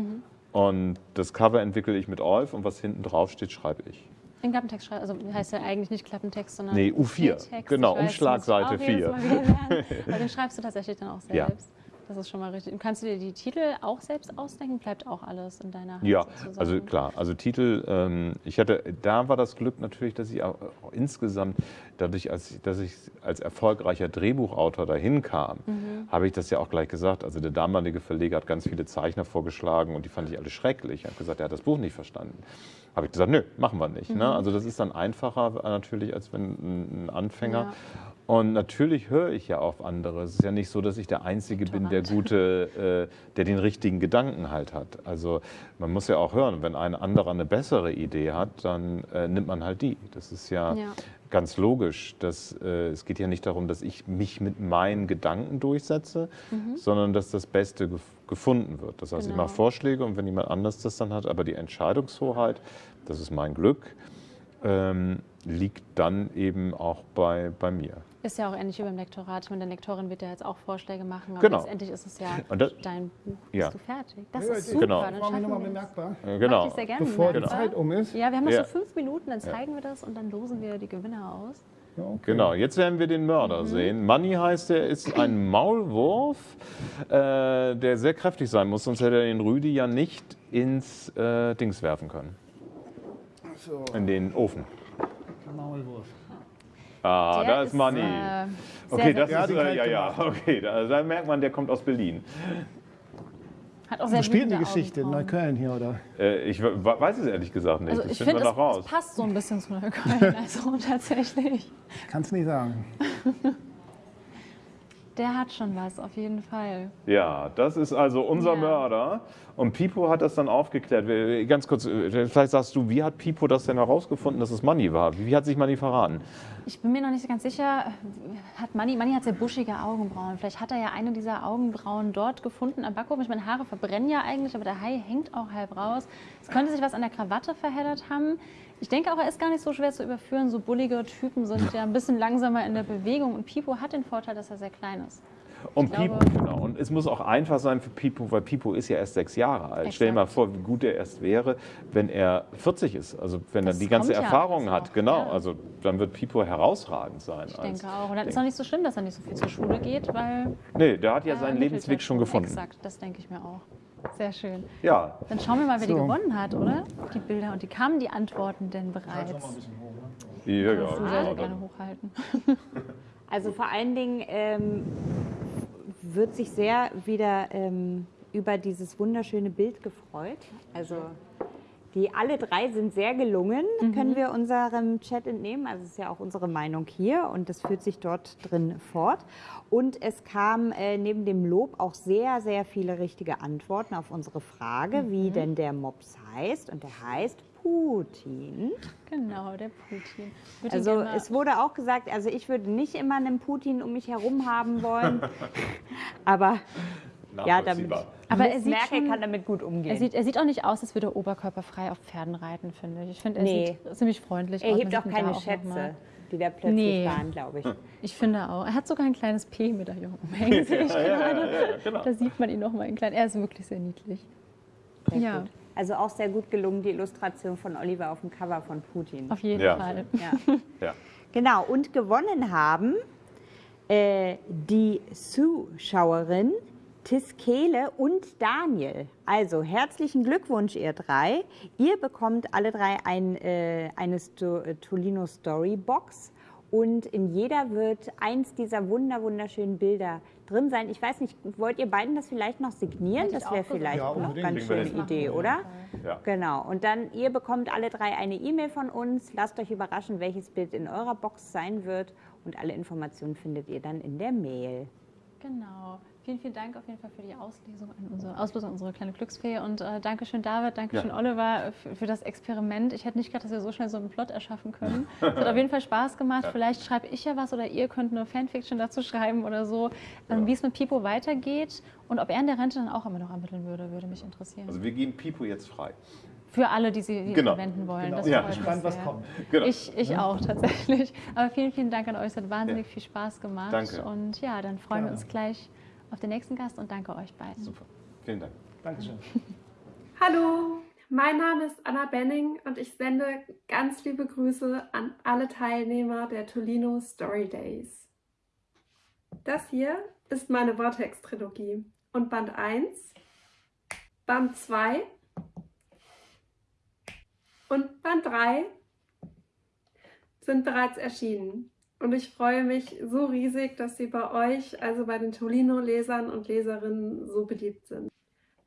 S2: Und das Cover entwickle ich mit Olf und was hinten drauf steht, schreibe ich.
S1: Den Klappentext schreiben, also heißt ja eigentlich nicht Klappentext, sondern
S2: Nee, U4.
S1: Bildtext.
S2: Genau, Umschlagseite
S1: muss ich auch jedes
S2: 4.
S1: Mal wieder lernen. Aber den schreibst du tatsächlich dann auch
S2: Ja.
S1: Das ist schon mal richtig. Und kannst du dir die Titel auch selbst ausdenken? Bleibt auch alles in deiner Hand
S2: Ja,
S1: sozusagen?
S2: also klar, also Titel, ähm, ich hatte, da war das Glück natürlich, dass ich auch, auch insgesamt, dadurch, als ich, dass ich als erfolgreicher Drehbuchautor dahin kam, habe ich das ja auch gleich gesagt. Also der damalige Verleger hat ganz viele Zeichner vorgeschlagen und die fand ich alle schrecklich. Er hat gesagt, er hat das Buch nicht verstanden. Habe ich gesagt, nö, machen wir nicht. Ne? Also das ist dann einfacher äh, natürlich, als wenn ein ein Anfänger.
S1: Ja.
S2: Und natürlich höre ich ja auf andere. Es ist ja nicht so, dass ich der Einzige bin, der gute, äh, der den richtigen Gedanken halt hat. Also man muss ja auch hören, wenn ein anderer eine bessere Idee hat, dann äh, nimmt man halt die. Das ist ja,
S1: Ja.
S2: ganz logisch. Dass, äh, es geht ja nicht darum, dass ich mich mit meinen Gedanken durchsetze, sondern dass das Beste gef gefunden wird. Das heißt, ich
S1: Genau.
S2: mache Vorschläge und wenn jemand anders das dann hat, aber die Entscheidungshoheit, das ist mein Glück, ähm, liegt dann eben auch bei, bei mir.
S1: Ist ja auch ähnlich wie beim Lektorat. Ich meine, der Lektorin wird ja jetzt auch Vorschläge machen, aber
S2: Genau.
S1: letztendlich ist es ja
S2: Und das-
S1: dein Buch.
S2: Ja.
S1: Bist du fertig? Das
S3: Ja,
S1: ist super,
S2: Genau.
S1: dann schaffen
S3: nochmal
S1: wir
S3: bemerkbar.
S2: Äh,
S1: Mach
S2: genau.
S1: ich sehr gerne
S3: Bevor die
S1: bemerkbar.
S3: Zeit um ist.
S1: Ja, wir haben noch
S2: Ja.
S1: so fünf Minuten, dann zeigen wir das und dann losen wir die Gewinner aus.
S3: Okay.
S2: Genau, jetzt werden wir den Mörder sehen. Money heißt er, ist ein Maulwurf, äh, der sehr kräftig sein muss, sonst hätte er den Rüdi ja nicht ins äh, Dings werfen können.
S3: So,
S2: In den Ofen.
S3: Maulwurf.
S2: Ah,
S1: Der
S2: da ist Money.
S1: äh,
S2: okay,
S1: sehr
S2: das ist, äh, ja, ja, okay, da, da merkt man, der kommt aus Berlin.
S1: Hat auch sehr
S3: Wo spielt die Geschichte? In. Neukölln hier, oder?
S2: Äh, ich we- weiß es ehrlich gesagt nicht,
S1: Also
S2: das
S1: ich
S2: finden
S1: finde,
S2: wir
S1: es,
S2: noch raus.
S1: es passt so ein bisschen zu Neukölln, also tatsächlich.
S3: Kannst nicht sagen.
S1: Der hat schon was, auf jeden Fall.
S2: Ja, das ist also unser
S1: Ja.
S2: Mörder. Und Pipo hat das dann aufgeklärt. Ganz kurz, äh, vielleicht sagst du, wie hat Pipo das denn herausgefunden, dass es Money war? Wie hat sich Money verraten?
S1: Ich bin mir noch nicht ganz sicher, hat Manni, Manni hat sehr buschige Augenbrauen. Vielleicht hat er ja eine dieser Augenbrauen dort gefunden am Backofen. Ich meine, Haare verbrennen ja eigentlich, aber der Hai hängt auch halb raus. Es könnte sich was an der Krawatte verheddert haben. Ich denke auch, er ist gar nicht so schwer zu überführen. So bullige Typen sind ja ein bisschen langsamer in der Bewegung. Und Pipo hat den Vorteil, dass er sehr klein ist.
S2: Und
S1: Ich
S2: Pipo,
S1: glaube-
S2: genau. Und es muss auch einfach sein für Pipo, weil Pipo ist ja erst sechs Jahre alt.
S1: Exakt.
S2: Stell dir mal vor, wie gut er erst wäre, wenn er 40 ist. Also wenn
S1: Das
S2: er die ganze
S1: ja
S2: Erfahrung hat.
S1: noch,
S2: Genau.
S1: ja.
S2: Also dann wird Pipo herausragend sein.
S1: Ich denke auch. Und dann ist auch nicht so schlimm, dass er nicht so viel zur Schule geht, weil
S2: Nee, der hat ja
S1: er
S2: seinen
S1: ermittelt
S2: Lebensweg
S1: ja
S2: schon gefunden.
S1: Exakt, das denke ich mir auch. Sehr schön.
S2: Ja,
S1: Dann schauen wir mal, wer die
S3: So.
S1: gewonnen hat, oder? Die Bilder und die kamen die Antworten denn bereits?
S2: ja, ja.
S1: Du sehr, sehr
S2: genau.
S1: gerne hochhalten.
S7: Also vor allen Dingen ähm, wird sich sehr wieder ähm, über dieses wunderschöne Bild gefreut. Also die alle drei sind sehr gelungen, können wir unserem Chat entnehmen. Also es ist ja auch unsere Meinung hier und das führt sich dort drin fort. Und es kam äh, neben dem Lob auch sehr, sehr viele richtige Antworten auf unsere Frage, wie denn der Mops heißt. Und der heißt Putin.
S1: Genau, der Putin. Würde ihn
S7: Also es wurde auch gesagt, also ich würde nicht immer einen Putin um mich herum haben wollen, aber ja, damit.
S1: Aber er sieht
S7: Merkel
S1: schon-
S7: kann damit gut umgehen.
S1: er, sieht, er sieht auch nicht aus, als würde er oberkörperfrei auf Pferden reiten, finde ich. Ich finde, er
S7: Nee.
S1: sieht ziemlich freundlich
S7: er
S1: aus.
S7: hebt
S1: Man
S7: auch keine
S1: da
S7: Schätze, die da plötzlich
S1: Nee.
S7: waren, glaube ich.
S1: Ich finde auch. Er hat sogar ein kleines P-Medaillon umhängen, sehe ich gerade.
S2: genau.
S1: Da sieht man ihn noch mal in klein. Er ist wirklich sehr niedlich.
S7: Sehr
S1: Ja.
S7: gut. Also auch sehr gut gelungen, die Illustration von Oliver auf dem Cover von Putin.
S1: Auf jeden
S2: Ja.
S1: Fall.
S7: Ja.
S2: Ja.
S7: Genau, und gewonnen haben äh, die Zuschauerin Tiskele und Daniel. Also herzlichen Glückwunsch, ihr drei. Ihr bekommt alle drei ein, äh, eine Sto äh, Tolino Story Box. Und in jeder wird eins dieser wunder wunderschönen Bilder drin sein. Ich weiß nicht, wollt ihr beiden das vielleicht noch signieren?
S1: Hätte
S7: Das wäre vielleicht
S3: Ja,
S7: noch
S3: unbedingt.
S7: ganz schöne. Idee, oder?
S2: Ja.
S7: Genau. Und dann, ihr bekommt alle drei eine E-Mail von uns. Lasst euch überraschen, welches Bild in eurer Box sein wird. Und alle Informationen findet ihr dann in der Mail.
S1: Genau. Vielen, vielen Dank auf jeden Fall für die Auslesung an unsere, Auslosung an unsere kleine Glücksfee. Und äh, Dankeschön, David, Dankeschön,
S2: Ja.
S1: Oliver, für, für das Experiment. Ich hätte nicht gedacht, dass wir so schnell so einen Plot erschaffen können. Es hat auf jeden Fall Spaß gemacht.
S2: Ja.
S1: Vielleicht schreibe ich ja was oder ihr könnt eine Fanfiction dazu schreiben oder so, ähm, wie es mit Pipo weitergeht. Und ob er in der Rente dann auch immer noch ermitteln würde, würde mich interessieren.
S2: Also wir geben Pipo jetzt frei.
S1: Für alle, die sie
S2: Genau.
S1: verwenden wollen.
S3: Genau.
S1: Das
S2: Ja.
S1: mich
S3: Gespannt, was kommt.
S2: Genau.
S1: Ich, ich auch tatsächlich. Aber vielen, vielen Dank an euch. Es hat wahnsinnig
S2: Ja.
S1: viel Spaß gemacht.
S2: Danke.
S1: Und ja, dann freuen wir uns gleich auf den nächsten Gast und danke euch beiden.
S2: Super. Vielen Dank.
S3: Dankeschön.
S8: Hallo, mein Name ist Anna Benning und ich sende ganz liebe Grüße an alle Teilnehmer der Tolino Story Days. Das hier ist meine Vortex-Trilogie und Band 1, Band 2 und Band 3 sind bereits erschienen. Und ich freue mich so riesig, dass sie bei euch, also bei den Tolino-Lesern und Leserinnen, so beliebt sind.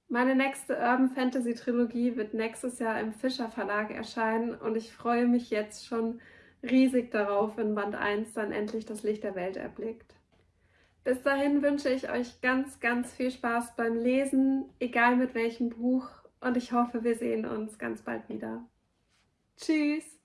S8: Meine nächste Urban Fantasy Trilogie wird nächstes Jahr im Fischer Verlag erscheinen und ich freue mich jetzt schon riesig darauf, wenn Band 1 dann endlich das Licht der Welt erblickt. Bis dahin wünsche ich euch ganz, ganz viel Spaß beim Lesen, egal mit welchem Buch und ich hoffe, wir sehen uns ganz bald wieder. Tschüss!